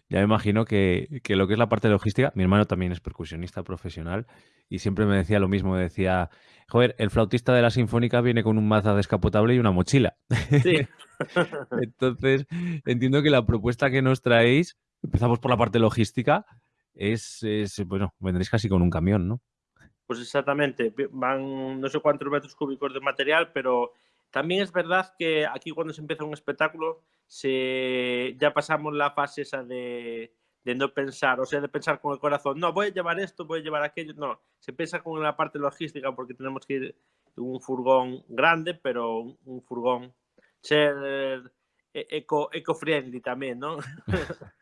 ya me imagino que, que, lo que es la parte logística, mi hermano también es percusionista profesional y siempre me decía lo mismo, decía, joder, el flautista de la sinfónica viene con un maza descapotable y una mochila. Sí. Entonces, entiendo que la propuesta que nos traéis, empezamos por la parte logística, es, es, bueno, vendréis casi con un camión, ¿no? Pues exactamente, van no sé cuántos metros cúbicos de material, pero también es verdad que aquí cuando se empieza un espectáculo se, ya pasamos la fase esa de, de, no pensar, o sea, de pensar con el corazón, no, voy a llevar esto, voy a llevar aquello, no, se piensa con la parte logística porque tenemos que ir en un furgón grande, pero un, un furgón ser eco, eco-friendly también, ¿no?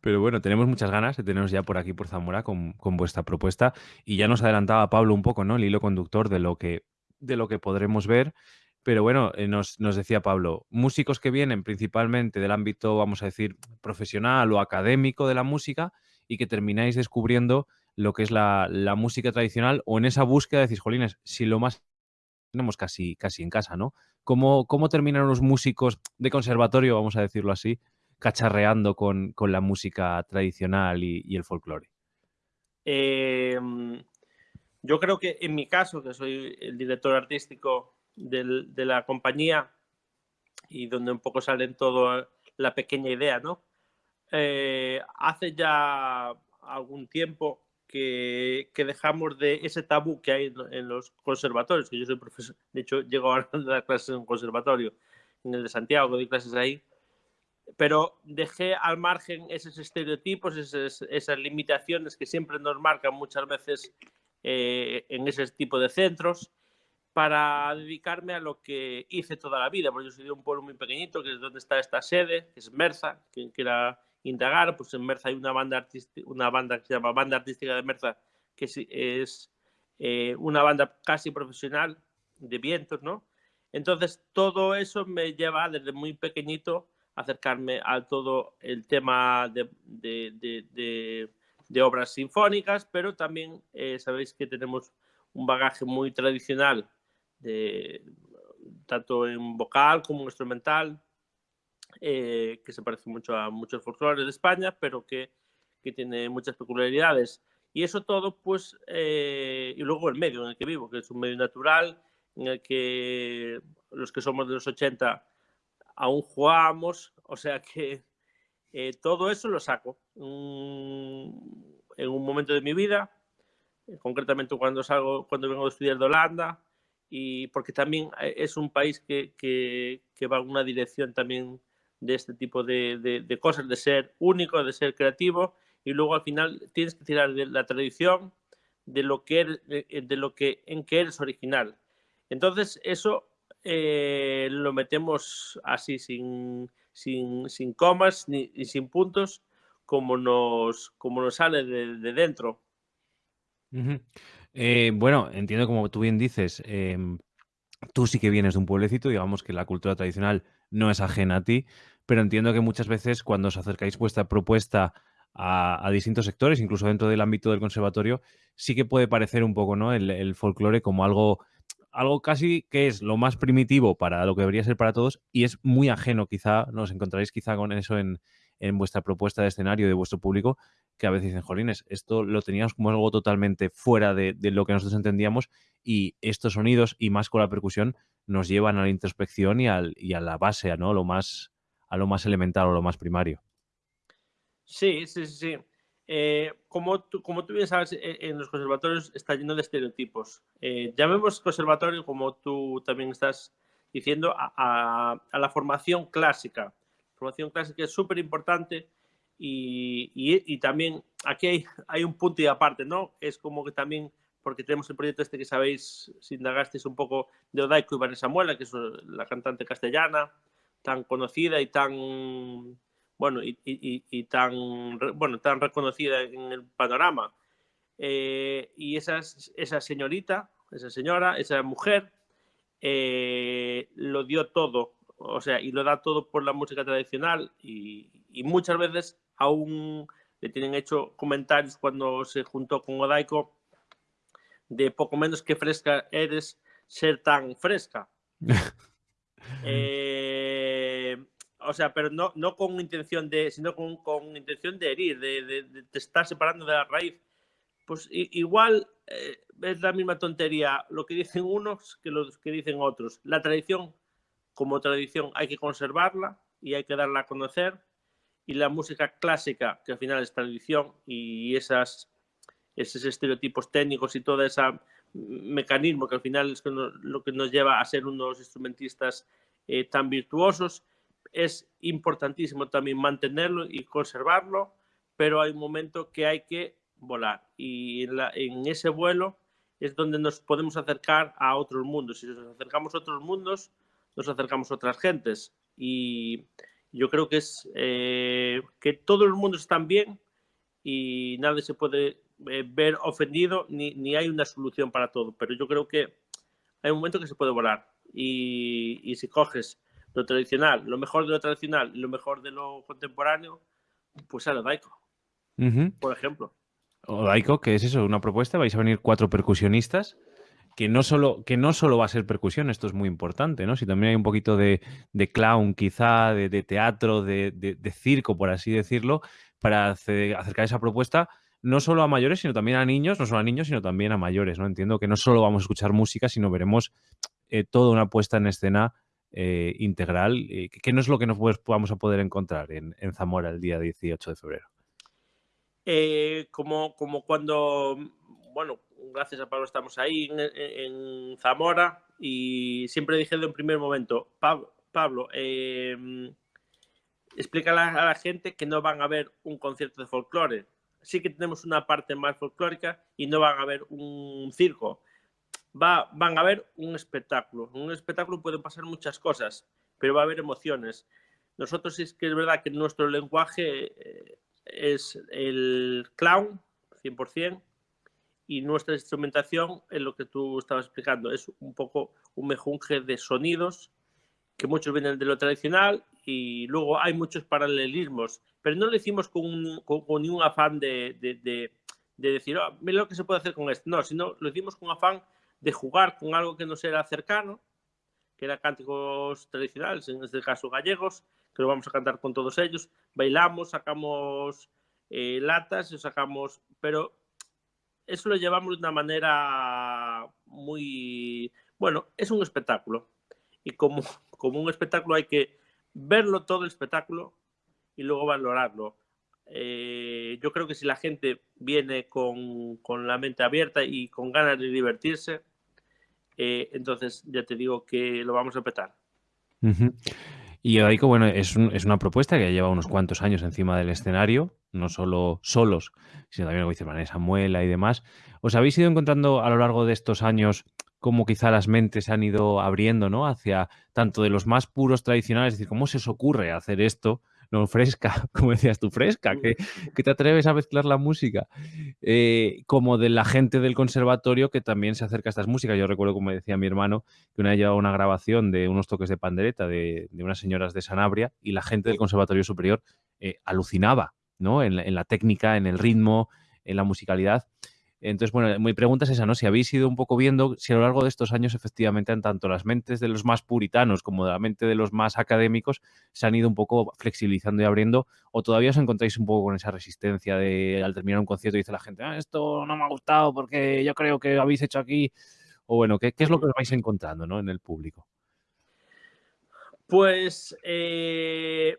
Pero bueno, tenemos muchas ganas de teneros ya por aquí, por Zamora, con, con, vuestra propuesta. Y ya nos adelantaba Pablo un poco, ¿no? El hilo conductor de lo que, de lo que podremos ver. Pero bueno, eh, nos, nos, decía Pablo, músicos que vienen principalmente del ámbito, vamos a decir, profesional o académico de la música y que termináis descubriendo lo que es la, la música tradicional o en esa búsqueda decís, jolines, si lo más tenemos casi, casi en casa, ¿no? ¿Cómo, ¿Cómo terminan los músicos de conservatorio, vamos a decirlo así, cacharreando con, con la música tradicional y, el folclore? Eh, yo creo que en mi caso, que soy el director artístico del, de la compañía y donde un poco sale todo la pequeña idea, ¿no? Eh, hace ya algún tiempo que, que, dejamos de ese tabú que hay en, en, los conservatorios, que yo soy profesor, de hecho llego a dar clases en un conservatorio, en el de Santiago, doy clases ahí, pero dejé al margen esos estereotipos, esas, esas limitaciones que siempre nos marcan muchas veces eh, en ese tipo de centros para dedicarme a lo que hice toda la vida, porque yo soy de un pueblo muy pequeñito, que es donde está esta sede, que es Merza, quien quiera indagar, pues en Merza hay una banda, una banda que se llama Banda Artística de Merza, que es, es eh, una banda casi profesional de vientos, ¿no? Entonces, todo eso me lleva desde muy pequeñito acercarme a todo el tema de, de, de, de obras sinfónicas, pero también eh, sabéis que tenemos un bagaje muy tradicional, de, tanto en vocal como en instrumental, eh, que se parece mucho a muchos folclores de España, pero que, que tiene muchas peculiaridades. Y eso todo, pues, eh, y luego el medio en el que vivo, que es un medio natural, en el que los que somos de los 80 aún jugamos, o sea que eh, todo eso lo saco um, en un momento de mi vida, eh, concretamente cuando salgo, cuando vengo de estudiar de Holanda y porque también eh, es un país que, que, va en una dirección también de este tipo de, cosas, de ser único, de ser creativo, y luego al final tienes que tirar de la tradición, de lo que, eres, de lo que en que eres original. Entonces, eso eh, lo metemos así, sin, sin, sin comas ni, ni, sin puntos, como nos, como nos sale de, de dentro. Eh, bueno, entiendo como tú bien dices, eh, tú sí que vienes de un pueblecito, digamos que la cultura tradicional no es ajena a ti, pero entiendo que muchas veces cuando os acercáis vuestra propuesta a, distintos sectores, incluso dentro del ámbito del conservatorio, sí que puede parecer un poco ¿no? el folclore como algo, algo casi que es lo más primitivo para lo que debería ser para todos y es muy ajeno quizá, nos encontraréis quizá con eso en, en vuestra propuesta de escenario de vuestro público, que a veces dicen, jolines, esto lo teníamos como algo totalmente fuera de, de, lo que nosotros entendíamos y estos sonidos y más con la percusión nos llevan a la introspección y, al, y a la base, ¿no? Lo más, a lo más elemental o lo más primario. Sí, sí, sí. Eh, como, tú, como tú bien sabes, eh, en los conservatorios está lleno de estereotipos. Eh, llamemos conservatorio, como tú también estás diciendo, a, a, a la formación clásica. Formación clásica es súper importante y, y, y, también aquí hay, hay, un punto y aparte, ¿no? Es como que también, porque tenemos el proyecto este que sabéis, si indagasteis un poco de Odaico y Vanessa Muela, que es la cantante castellana, tan conocida y tan bueno, y, y, y, tan, bueno, tan reconocida en el panorama. Eh, y esa, esa señorita, esa señora, esa mujer, eh, lo dio todo, o sea, y lo da todo por la música tradicional y, y, muchas veces aún le tienen hecho comentarios cuando se juntó con Odaico de poco menos que fresca eres ser tan fresca. eh, o sea, pero no, no con intención de, sino con, con intención de herir, de, de, de, te estar separando de la raíz. Pues igual eh, es la misma tontería lo que dicen unos que lo que dicen otros. La tradición, como tradición, hay que conservarla y hay que darla a conocer. Y la música clásica, que al final es tradición, y esas, esos estereotipos técnicos y todo ese mecanismo que al final es lo que nos lleva a ser unos instrumentistas eh, tan virtuosos, es importantísimo también mantenerlo y conservarlo, pero hay un momento que hay que volar. Y en, ese vuelo es donde nos podemos acercar a otros mundos. Si nos acercamos a otros mundos, nos acercamos a otras gentes. Y yo creo que es eh, que todos los mundos están bien y nadie se puede eh, ver ofendido ni, ni hay una solución para todo, pero yo creo que hay un momento que se puede volar. Y, y si coges lo tradicional, lo mejor de lo tradicional y lo mejor de lo contemporáneo, pues a lo Daico, uh -huh. por ejemplo. O Daico, que es eso, una propuesta, vais a venir cuatro percusionistas, que no solo, que no solo va a ser percusión, esto es muy importante, ¿no? Si también hay un poquito de, de clown, quizá, de, de teatro, de, de, circo, por así decirlo, para hacer, acercar esa propuesta no solo a mayores, sino también a niños, no solo a niños, sino también a mayores, ¿no? Entiendo que no solo vamos a escuchar música, sino veremos eh, toda una puesta en escena eh, integral, eh, que no es lo que nos vamos a poder encontrar en, Zamora el día 18 de febrero. Eh, como, como cuando, bueno, gracias a Pablo estamos ahí en, Zamora y siempre dije de un primer momento, Pablo, Pablo eh, explica a la, gente que no van a ver un concierto de folclore. Sí que tenemos una parte más folclórica y no van a ver un circo va, van a ver un espectáculo. En un espectáculo pueden pasar muchas cosas, pero va a haber emociones. Nosotros es que es verdad que nuestro lenguaje eh, es el clown, 100%, y nuestra instrumentación, en lo que tú estabas explicando, es un poco un mejunje de sonidos, que muchos vienen de lo tradicional, y luego hay muchos paralelismos, pero no lo hicimos con, con, con ningún afán de, de, de, de decir, oh, mira lo que se puede hacer con esto, no, sino lo hicimos con afán de jugar con algo que nos era cercano, que eran cánticos tradicionales, en este caso gallegos, que lo vamos a cantar con todos ellos. Bailamos, sacamos eh, latas, sacamos, pero eso lo llevamos de una manera muy, bueno, es un espectáculo. Y como, como un espectáculo hay que verlo todo el espectáculo y luego valorarlo. Eh, yo creo que si la gente viene con, con, la mente abierta y con ganas de divertirse, eh, entonces ya te digo que lo vamos a petar. Y Eudaico, bueno, es, es, una propuesta que lleva unos cuantos años encima del escenario, no solo solos, sino también, como dice Vanessa Muela y demás. ¿Os habéis ido encontrando a lo largo de estos años cómo quizá las mentes se han ido abriendo, ¿no? Hacia tanto de los más puros tradicionales, es decir, ¿cómo se os ocurre hacer esto? No fresca, como decías tú, fresca, que, que te atreves a mezclar la música, eh, como de la gente del conservatorio que también se acerca a estas músicas. Yo recuerdo, como decía mi hermano, que una vez llevaba una grabación de unos toques de pandereta de, unas señoras de Sanabria y la gente del conservatorio superior eh, alucinaba, ¿no? En, en la técnica, en el ritmo, en la musicalidad. Entonces, bueno, mi pregunta es esa, ¿no? Si habéis ido un poco viendo si a lo largo de estos años, efectivamente, en tanto las mentes de los más puritanos como de la mente de los más académicos se han ido un poco flexibilizando y abriendo, o todavía os encontráis un poco con esa resistencia de al terminar un concierto dice la gente, ah, esto no me ha gustado porque yo creo que habéis hecho aquí, o bueno, ¿qué, es lo que os vais encontrando ¿no? en el público? Pues eh,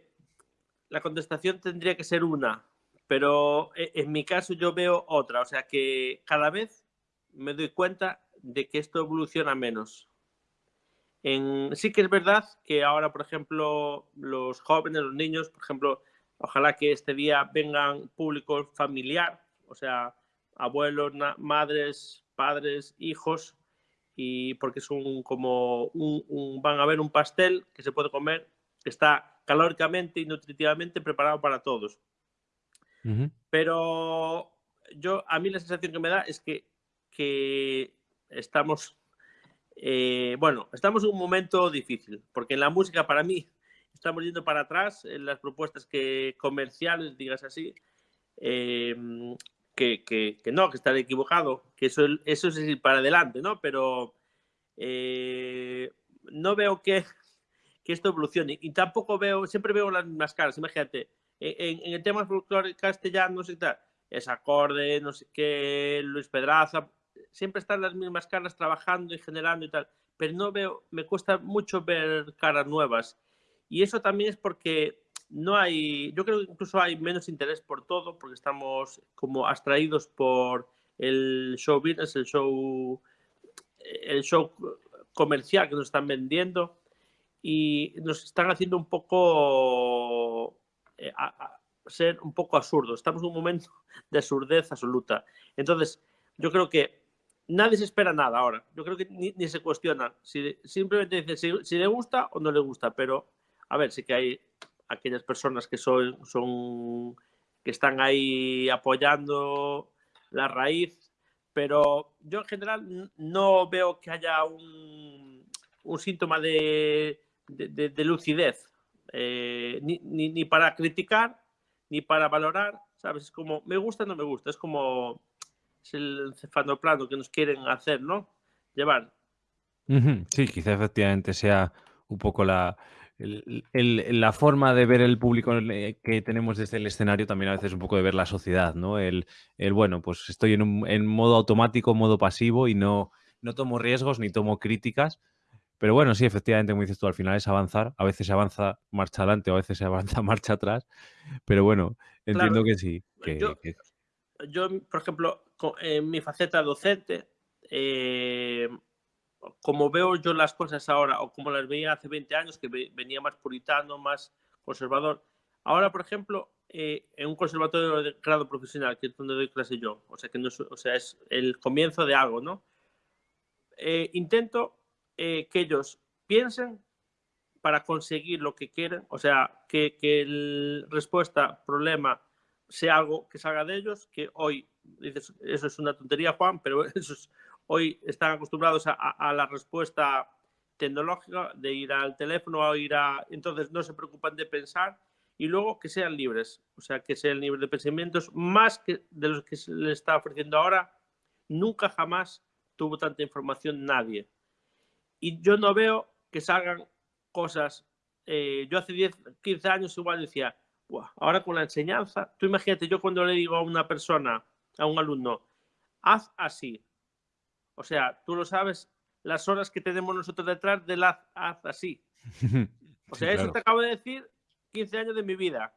la contestación tendría que ser una. Pero eh, en mi caso yo veo otra, o sea que cada vez me doy cuenta de que esto evoluciona menos. En, sí que es verdad que ahora, por ejemplo, los jóvenes, los niños, por ejemplo, ojalá que este día vengan público familiar, o sea, abuelos, madres, padres, hijos, y porque es como van a ver un pastel que se puede comer, que está calóricamente y nutritivamente preparado para todos. Pero yo, a mí la sensación que me da es que, que estamos, eh, bueno, estamos en un momento difícil, porque en la música para mí estamos yendo para atrás en las propuestas que comerciales, digas así, em, que, que, no, que estar equivocado, que eso, eso es ir para adelante, ¿no? Pero eh, no veo que, que esto evolucione y tampoco veo, siempre veo las mismas caras, imagínate, en, el tema folclore castellano, qué tal, es acorde, no sé qué, Luis Pedraza, siempre están las mismas caras trabajando y generando y tal, pero no veo, me cuesta mucho ver caras nuevas. Y eso también es porque no hay, yo creo que incluso hay menos interés por todo, porque estamos como abstraídos por el show business, el show, el show comercial que nos están vendiendo y nos están haciendo un poco eh, ser un poco absurdo. Estamos en un momento de absurdez absoluta. Entonces, yo creo que nadie se espera nada ahora. Yo creo que ni, se cuestiona. Si, simplemente dice si, le gusta o no le gusta. Pero, a ver, sí que hay aquellas personas que son, son que están ahí apoyando la raíz. Pero yo en general no veo que haya un, un síntoma de lucidez eh, ni, ni, para criticar, ni para valorar, ¿sabes? Es como, me gusta, no me gusta, es como es el plano que nos quieren hacer, ¿no? Llevar. Sí, quizá efectivamente sea un poco la, la forma de ver el público que tenemos desde el escenario, también a veces un poco de ver la sociedad, ¿no? El, el bueno, pues estoy en, un, en modo automático, modo pasivo y no, no tomo riesgos ni tomo críticas pero bueno, sí, efectivamente, como dices tú, al final es avanzar. A veces se avanza marcha adelante o a veces se avanza marcha atrás. Pero bueno, entiendo que sí. yo, por ejemplo, en mi faceta docente, eh, como veo yo las cosas ahora o como las veía hace 20 años, que venía más puritano, más conservador. Ahora, por ejemplo, eh, en un conservatorio de grado profesional, que es donde doy clase yo, o sea, que no es, o sea, es el comienzo de algo, ¿no? Eh, intento eh, que ellos piensen para conseguir lo que quieren, o sea, que, que el respuesta problema sea algo que salga de ellos, que hoy, dices, eso es una tontería, Juan, pero hoy están acostumbrados a, a, la respuesta tecnológica, de ir al teléfono o ir a... Entonces no se preocupan de pensar y luego que sean libres, o sea, que sean libres de pensamientos, más que de los que se les está ofreciendo ahora. Nunca jamás tuvo tanta información nadie y yo no veo que salgan cosas. Eh, yo hace 10, 15 años igual decía, ahora con la enseñanza, tú imagínate, yo cuando le digo a una persona, a un alumno, haz así. O sea, tú lo sabes, las horas que tenemos nosotros detrás del haz, haz así. O sea, eso te acabo de decir 15 años de mi vida.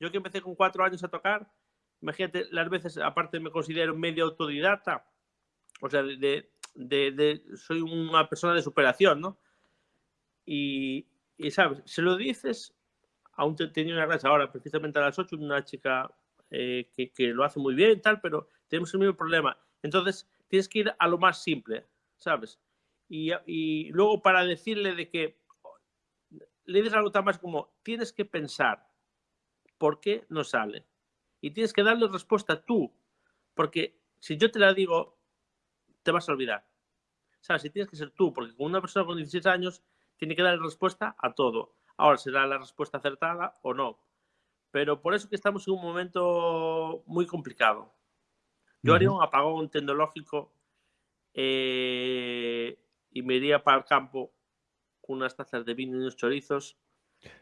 Yo que empecé con 4 años a tocar, imagínate las veces, aparte me considero medio autodidacta, o sea, de, de, soy una persona de superación, ¿no? Y, y, ¿sabes? Se lo dices, aún tenía una clase ahora, precisamente a las 8, una chica eh, que, lo hace muy bien y tal, pero tenemos el mismo problema. Entonces, tienes que ir a lo más simple, ¿sabes? Y, y luego para decirle de que le dices algo tan más como, tienes que pensar por qué no sale. Y tienes que darle respuesta tú, porque si yo te la digo, te vas a olvidar. ¿Sabes? Si tienes que ser tú, porque con una persona con 16 años tiene que dar respuesta a todo. Ahora será la respuesta acertada o no. Pero por eso que estamos en un momento muy complicado. Yo haría un apagón tecnológico eh, y me iría para el campo con unas tazas de vino y unos chorizos,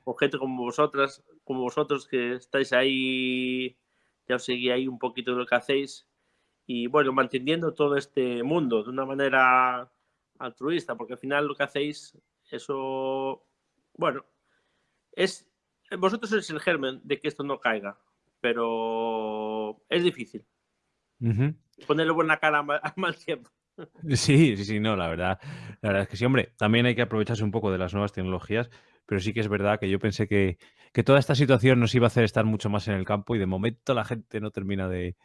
con gente como vosotras, como vosotros que estáis ahí, ya os seguí ahí un poquito de lo que hacéis, y bueno, manteniendo todo este mundo de una manera altruista, porque al final lo que hacéis, eso, bueno, es, vosotros sois el germen de que esto no caiga, pero es difícil. Ponerle buena cara a mal tiempo. Sí, sí, sí, no, la verdad, la verdad es que sí, hombre, también hay que aprovecharse un poco de las nuevas tecnologías, pero sí que es verdad que yo pensé que, que toda esta situación nos iba a hacer estar mucho más en el campo y de momento la gente no termina de,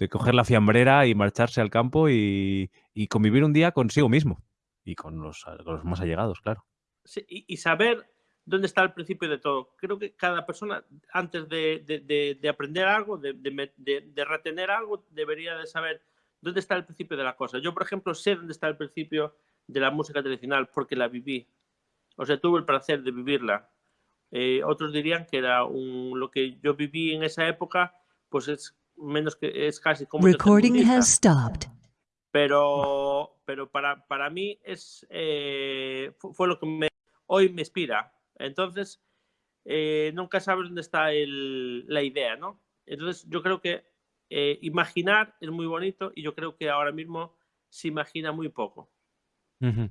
de coger la fiambrera y marcharse al campo y, y convivir un día consigo mismo y con los, con los más allegados, claro. Sí, y, saber dónde está el principio de todo. Creo que cada persona, antes de, de, de aprender algo, de, retener algo, debería de saber dónde está el principio de la cosa. Yo, por ejemplo, sé dónde está el principio de la música tradicional porque la viví. O sea, tuve el placer de vivirla. Eh, otros dirían que era un, lo que yo viví en esa época, pues es menos que es casi como Recording has stopped. Pero, pero para, para mí es eh, fue lo que me, hoy me inspira. Entonces, eh, nunca sabes dónde está el, la idea, ¿no? Entonces, yo creo que eh, imaginar es muy bonito y yo creo que ahora mismo se imagina muy poco. Uh -huh.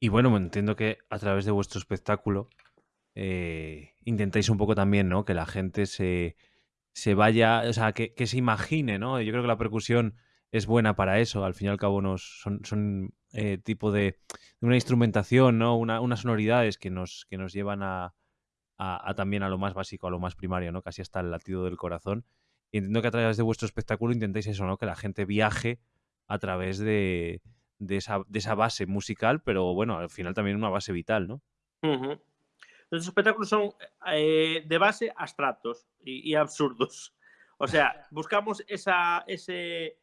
Y bueno, entiendo que a través de vuestro espectáculo eh, intentáis un poco también, ¿no? Que la gente se, se vaya, o sea, que, que, se imagine, ¿no? Yo creo que la percusión es buena para eso, al fin y al cabo nos, son, son eh, tipo de, de, una instrumentación, ¿no? Una, unas sonoridades que nos, que nos llevan a, a, también a lo más básico, a lo más primario, ¿no? Casi hasta el latido del corazón. Y entiendo que a través de vuestro espectáculo intentáis eso, ¿no? Que la gente viaje a través de, de, esa, de esa base musical, pero bueno, al final también una base vital, ¿no? Los espectáculos son eh, de base abstractos y, y, absurdos. O sea, buscamos esa, ese,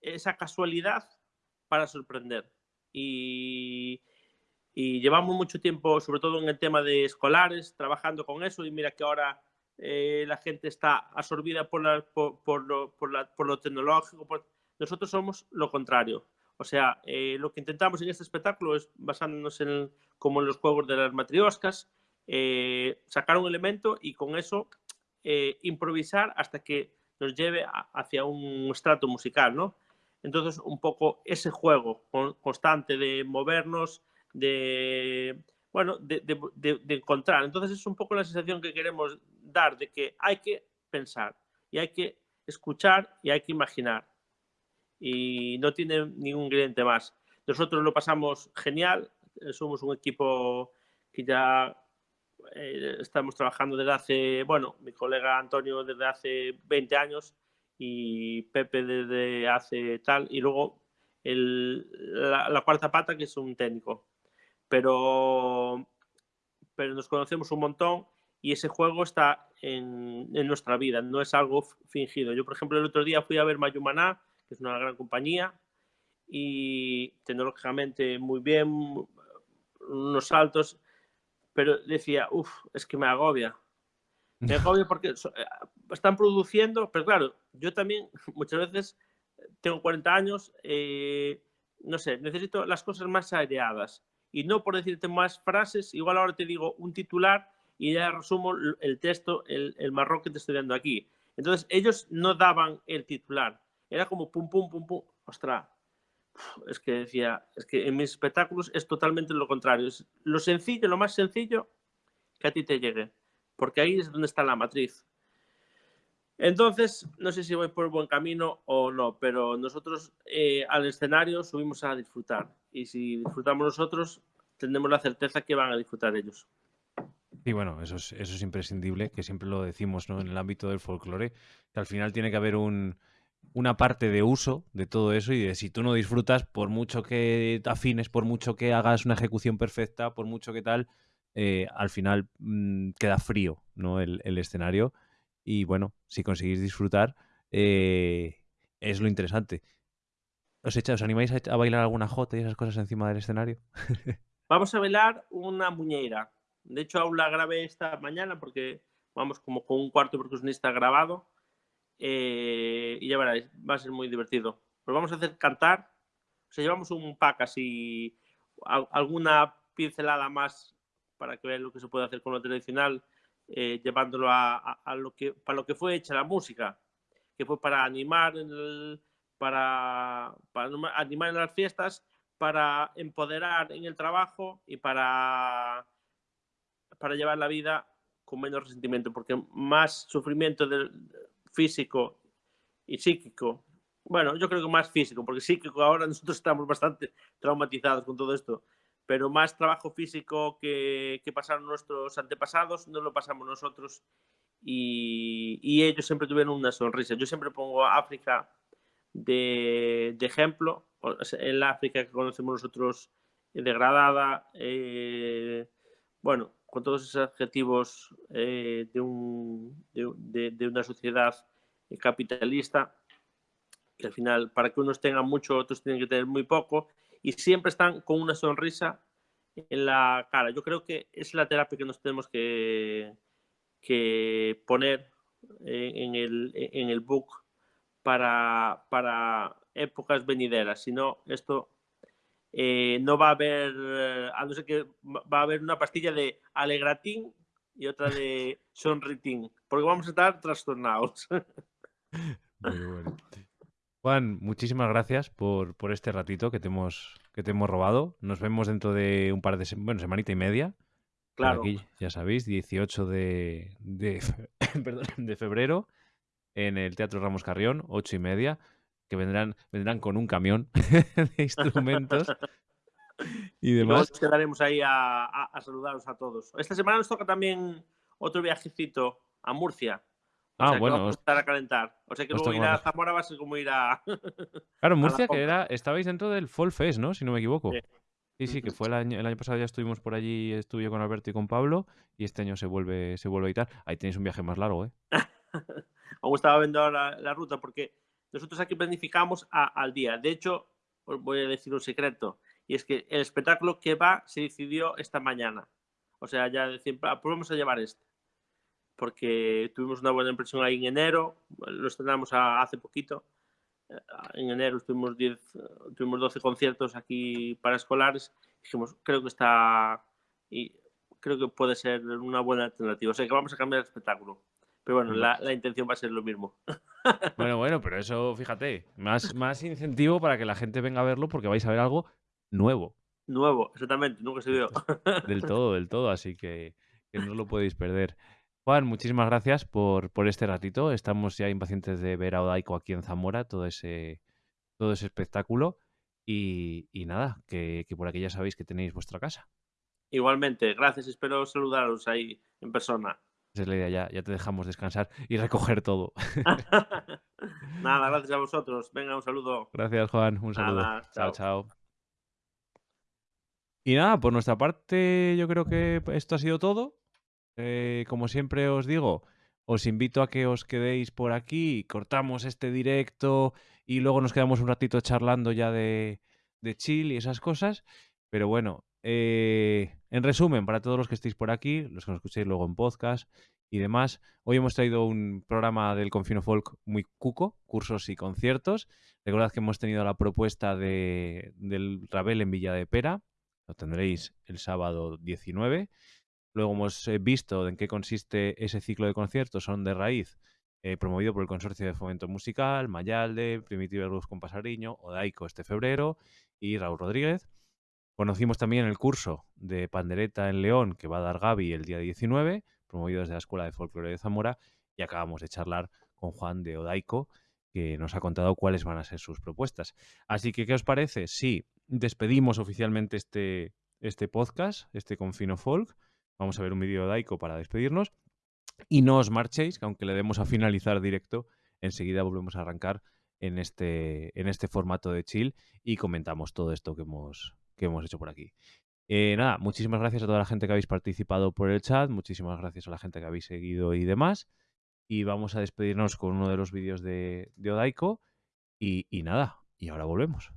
esa casualidad para sorprender. Y, y, llevamos mucho tiempo, sobre todo en el tema de escolares, trabajando con eso. Y mira que ahora eh, la gente está absorbida por, la, por, por, lo, por, la, por lo, tecnológico. Nosotros somos lo contrario. O sea, eh, lo que intentamos en este espectáculo es, basándonos en, como en los juegos de las matrioscas, eh, sacar un elemento y con eso eh, improvisar hasta que nos lleve hacia un estrato musical, ¿no? Entonces, un poco ese juego con, constante de movernos, de, bueno, de, encontrar. Entonces, es un poco la sensación que queremos dar de que hay que pensar y hay que escuchar y hay que imaginar y no tiene ningún ingrediente más. Nosotros lo pasamos genial, eh, somos un equipo que ya eh, estamos trabajando desde hace, bueno, mi colega Antonio desde hace 20 años y Pepe desde hace tal, y luego el, la, la, cuarta pata que es un técnico. Pero, pero nos conocemos un montón y ese juego está en, en nuestra vida, no es algo fingido. Yo, por ejemplo, el otro día fui a ver Mayumaná es una gran compañía y tecnológicamente muy bien, unos saltos, pero decía, uff, es que me agobia. Me agobia porque eh, están produciendo, pero claro, yo también muchas veces tengo 40 años, eh, no sé, necesito las cosas más aireadas. Y no por decirte más frases, igual ahora te digo un titular y ya resumo el texto, el, el marrón que te estoy dando aquí. Entonces, ellos no daban el titular, era como pum, pum, pum, pum. Ostras, es que decía, es que en mis espectáculos es totalmente lo contrario. Es lo sencillo, lo más sencillo que a ti te llegue. Porque ahí es donde está la matriz. Entonces, no sé si voy por buen camino o no, pero nosotros eh, al escenario subimos a disfrutar. Y si disfrutamos nosotros, tendremos la certeza que van a disfrutar ellos. Y bueno, eso es, eso es imprescindible, que siempre lo decimos ¿no? en el ámbito del folclore, que al final tiene que haber un, una parte de uso de todo eso y de si tú no disfrutas, por mucho que afines, por mucho que hagas una ejecución perfecta, por mucho que tal, eh, al final mm, queda frío ¿no? el, escenario. Y bueno, si conseguís disfrutar, eh, es lo interesante. ¿Os, echa, ¿Os animáis a, bailar alguna jota y esas cosas encima del escenario? Vamos a bailar una muñeira. De hecho, aún la grabé esta mañana porque vamos como con un cuarto percusionista grabado eh, y ya veréis, va a ser muy divertido. Pues vamos a hacer cantar, o sea, llevamos un pack así, alguna pincelada más para que vean lo que se puede hacer con lo tradicional, eh, llevándolo a, lo que, para lo que fue hecha la música, que fue para animar, para, para animar en las fiestas, para empoderar en el trabajo y para, para llevar la vida con menos resentimiento, porque más sufrimiento del, físico y psíquico. Bueno, yo creo que más físico, porque psíquico ahora nosotros estamos bastante traumatizados con todo esto, pero más trabajo físico que, que pasaron nuestros antepasados, no lo pasamos nosotros y, ellos siempre tuvieron una sonrisa. Yo siempre pongo África de, ejemplo, el África que conocemos nosotros degradada, eh, bueno, con todos esos adjetivos eh, de, un, de, una sociedad capitalista, que al final para que unos tengan mucho, otros tienen que tener muy poco, y siempre están con una sonrisa en la cara. Yo creo que es la terapia que nos tenemos que, que poner en el, en el book para, para épocas venideras, si no, esto eh, no va a haber, eh, a no ser que va a haber una pastilla de alegratín y otra de sonritín, porque vamos a estar trastornados. Juan, muchísimas gracias por, por, este ratito que te, hemos, que te hemos robado. Nos vemos dentro de un par de bueno, semanita y media. Claro. Aquí, ya sabéis, 18 de, de, perdón, de febrero en el Teatro Ramos Carrión, 8 y media que vendrán, vendrán con un camión de instrumentos y demás. Y quedaremos ahí a, a, saludaros a todos. Esta semana nos toca también otro viajecito a Murcia. O ah, bueno. Vamos a estar a calentar. O sea que luego ir a Zamora va a ser como ir a. claro, Murcia, que era. Estabais dentro del Fall Fest, ¿no? Si no me equivoco. Sí. Sí, que fue el año, el año pasado ya estuvimos por allí, estuve con Alberto y con Pablo, y este año se vuelve, se vuelve a editar. Ahí tenéis un viaje más largo, ¿eh? Aún estaba viendo la, la ruta porque nosotros aquí planificamos al día. De hecho, os voy a decir un secreto, y es que el espectáculo que va se decidió esta mañana. O sea, ya decir, ah, pues vamos a llevar este. Porque tuvimos una buena impresión ahí en enero, lo estrenamos hace poquito. En enero tuvimos, 10, tuvimos 12 conciertos aquí para escolares. Dijimos, creo que está. Y creo que puede ser una buena alternativa. O sea que vamos a cambiar el espectáculo. Pero bueno, la, la, intención va a ser lo mismo. Bueno, bueno, pero eso, fíjate, más, más incentivo para que la gente venga a verlo porque vais a ver algo nuevo. Nuevo, exactamente, nunca se vio. Del todo, del todo, así que, que no lo podéis perder. Juan, muchísimas gracias por, por, este ratito. Estamos ya impacientes de ver a Odaico aquí en Zamora, todo ese, todo ese espectáculo. Y, y nada, que, que por aquí ya sabéis que tenéis vuestra casa. Igualmente, gracias. Espero saludaros ahí en persona. Esa es la idea, ya, ya te dejamos descansar y recoger todo. Nada, gracias a vosotros. Venga, un saludo. Gracias, Juan. Un saludo. chao, chao. Y nada, por nuestra parte, yo creo que esto ha sido todo. Eh, como siempre os digo, os invito a que os quedéis por aquí, cortamos este directo y luego nos quedamos un ratito charlando ya de, de chill y esas cosas. Pero bueno, eh, en resumen, para todos los que estéis por aquí, los que nos escuchéis luego en podcast y demás, hoy hemos traído un programa del Confino Folk muy cuco, cursos y conciertos. Recordad que hemos tenido la propuesta de, del Rabel en Villa de Pera, lo tendréis el sábado 19. Luego hemos eh, visto en qué consiste ese ciclo de conciertos, son de raíz, eh, promovido por el Consorcio de Fomento Musical, Mayalde, Primitiva Luz con Pasariño, Odaico este febrero y Raúl Rodríguez. Conocimos también el curso de pandereta en León que va a dar Gaby el día 19, promovido desde la Escuela de Folclore de Zamora, y acabamos de charlar con Juan de Odaico, que nos ha contado cuáles van a ser sus propuestas. Así que, ¿qué os parece? Sí, despedimos oficialmente este, este podcast, este Confino Folk. Vamos a ver un vídeo de Odaico para despedirnos. Y no os marchéis, que aunque le demos a finalizar directo, enseguida volvemos a arrancar en este, en este formato de chill y comentamos todo esto que hemos, que hemos hecho por aquí. Eh, nada, muchísimas gracias a toda la gente que habéis participado por el chat, muchísimas gracias a la gente que habéis seguido y demás. Y vamos a despedirnos con uno de los vídeos de, de Odaiko. Y, nada, y ahora volvemos.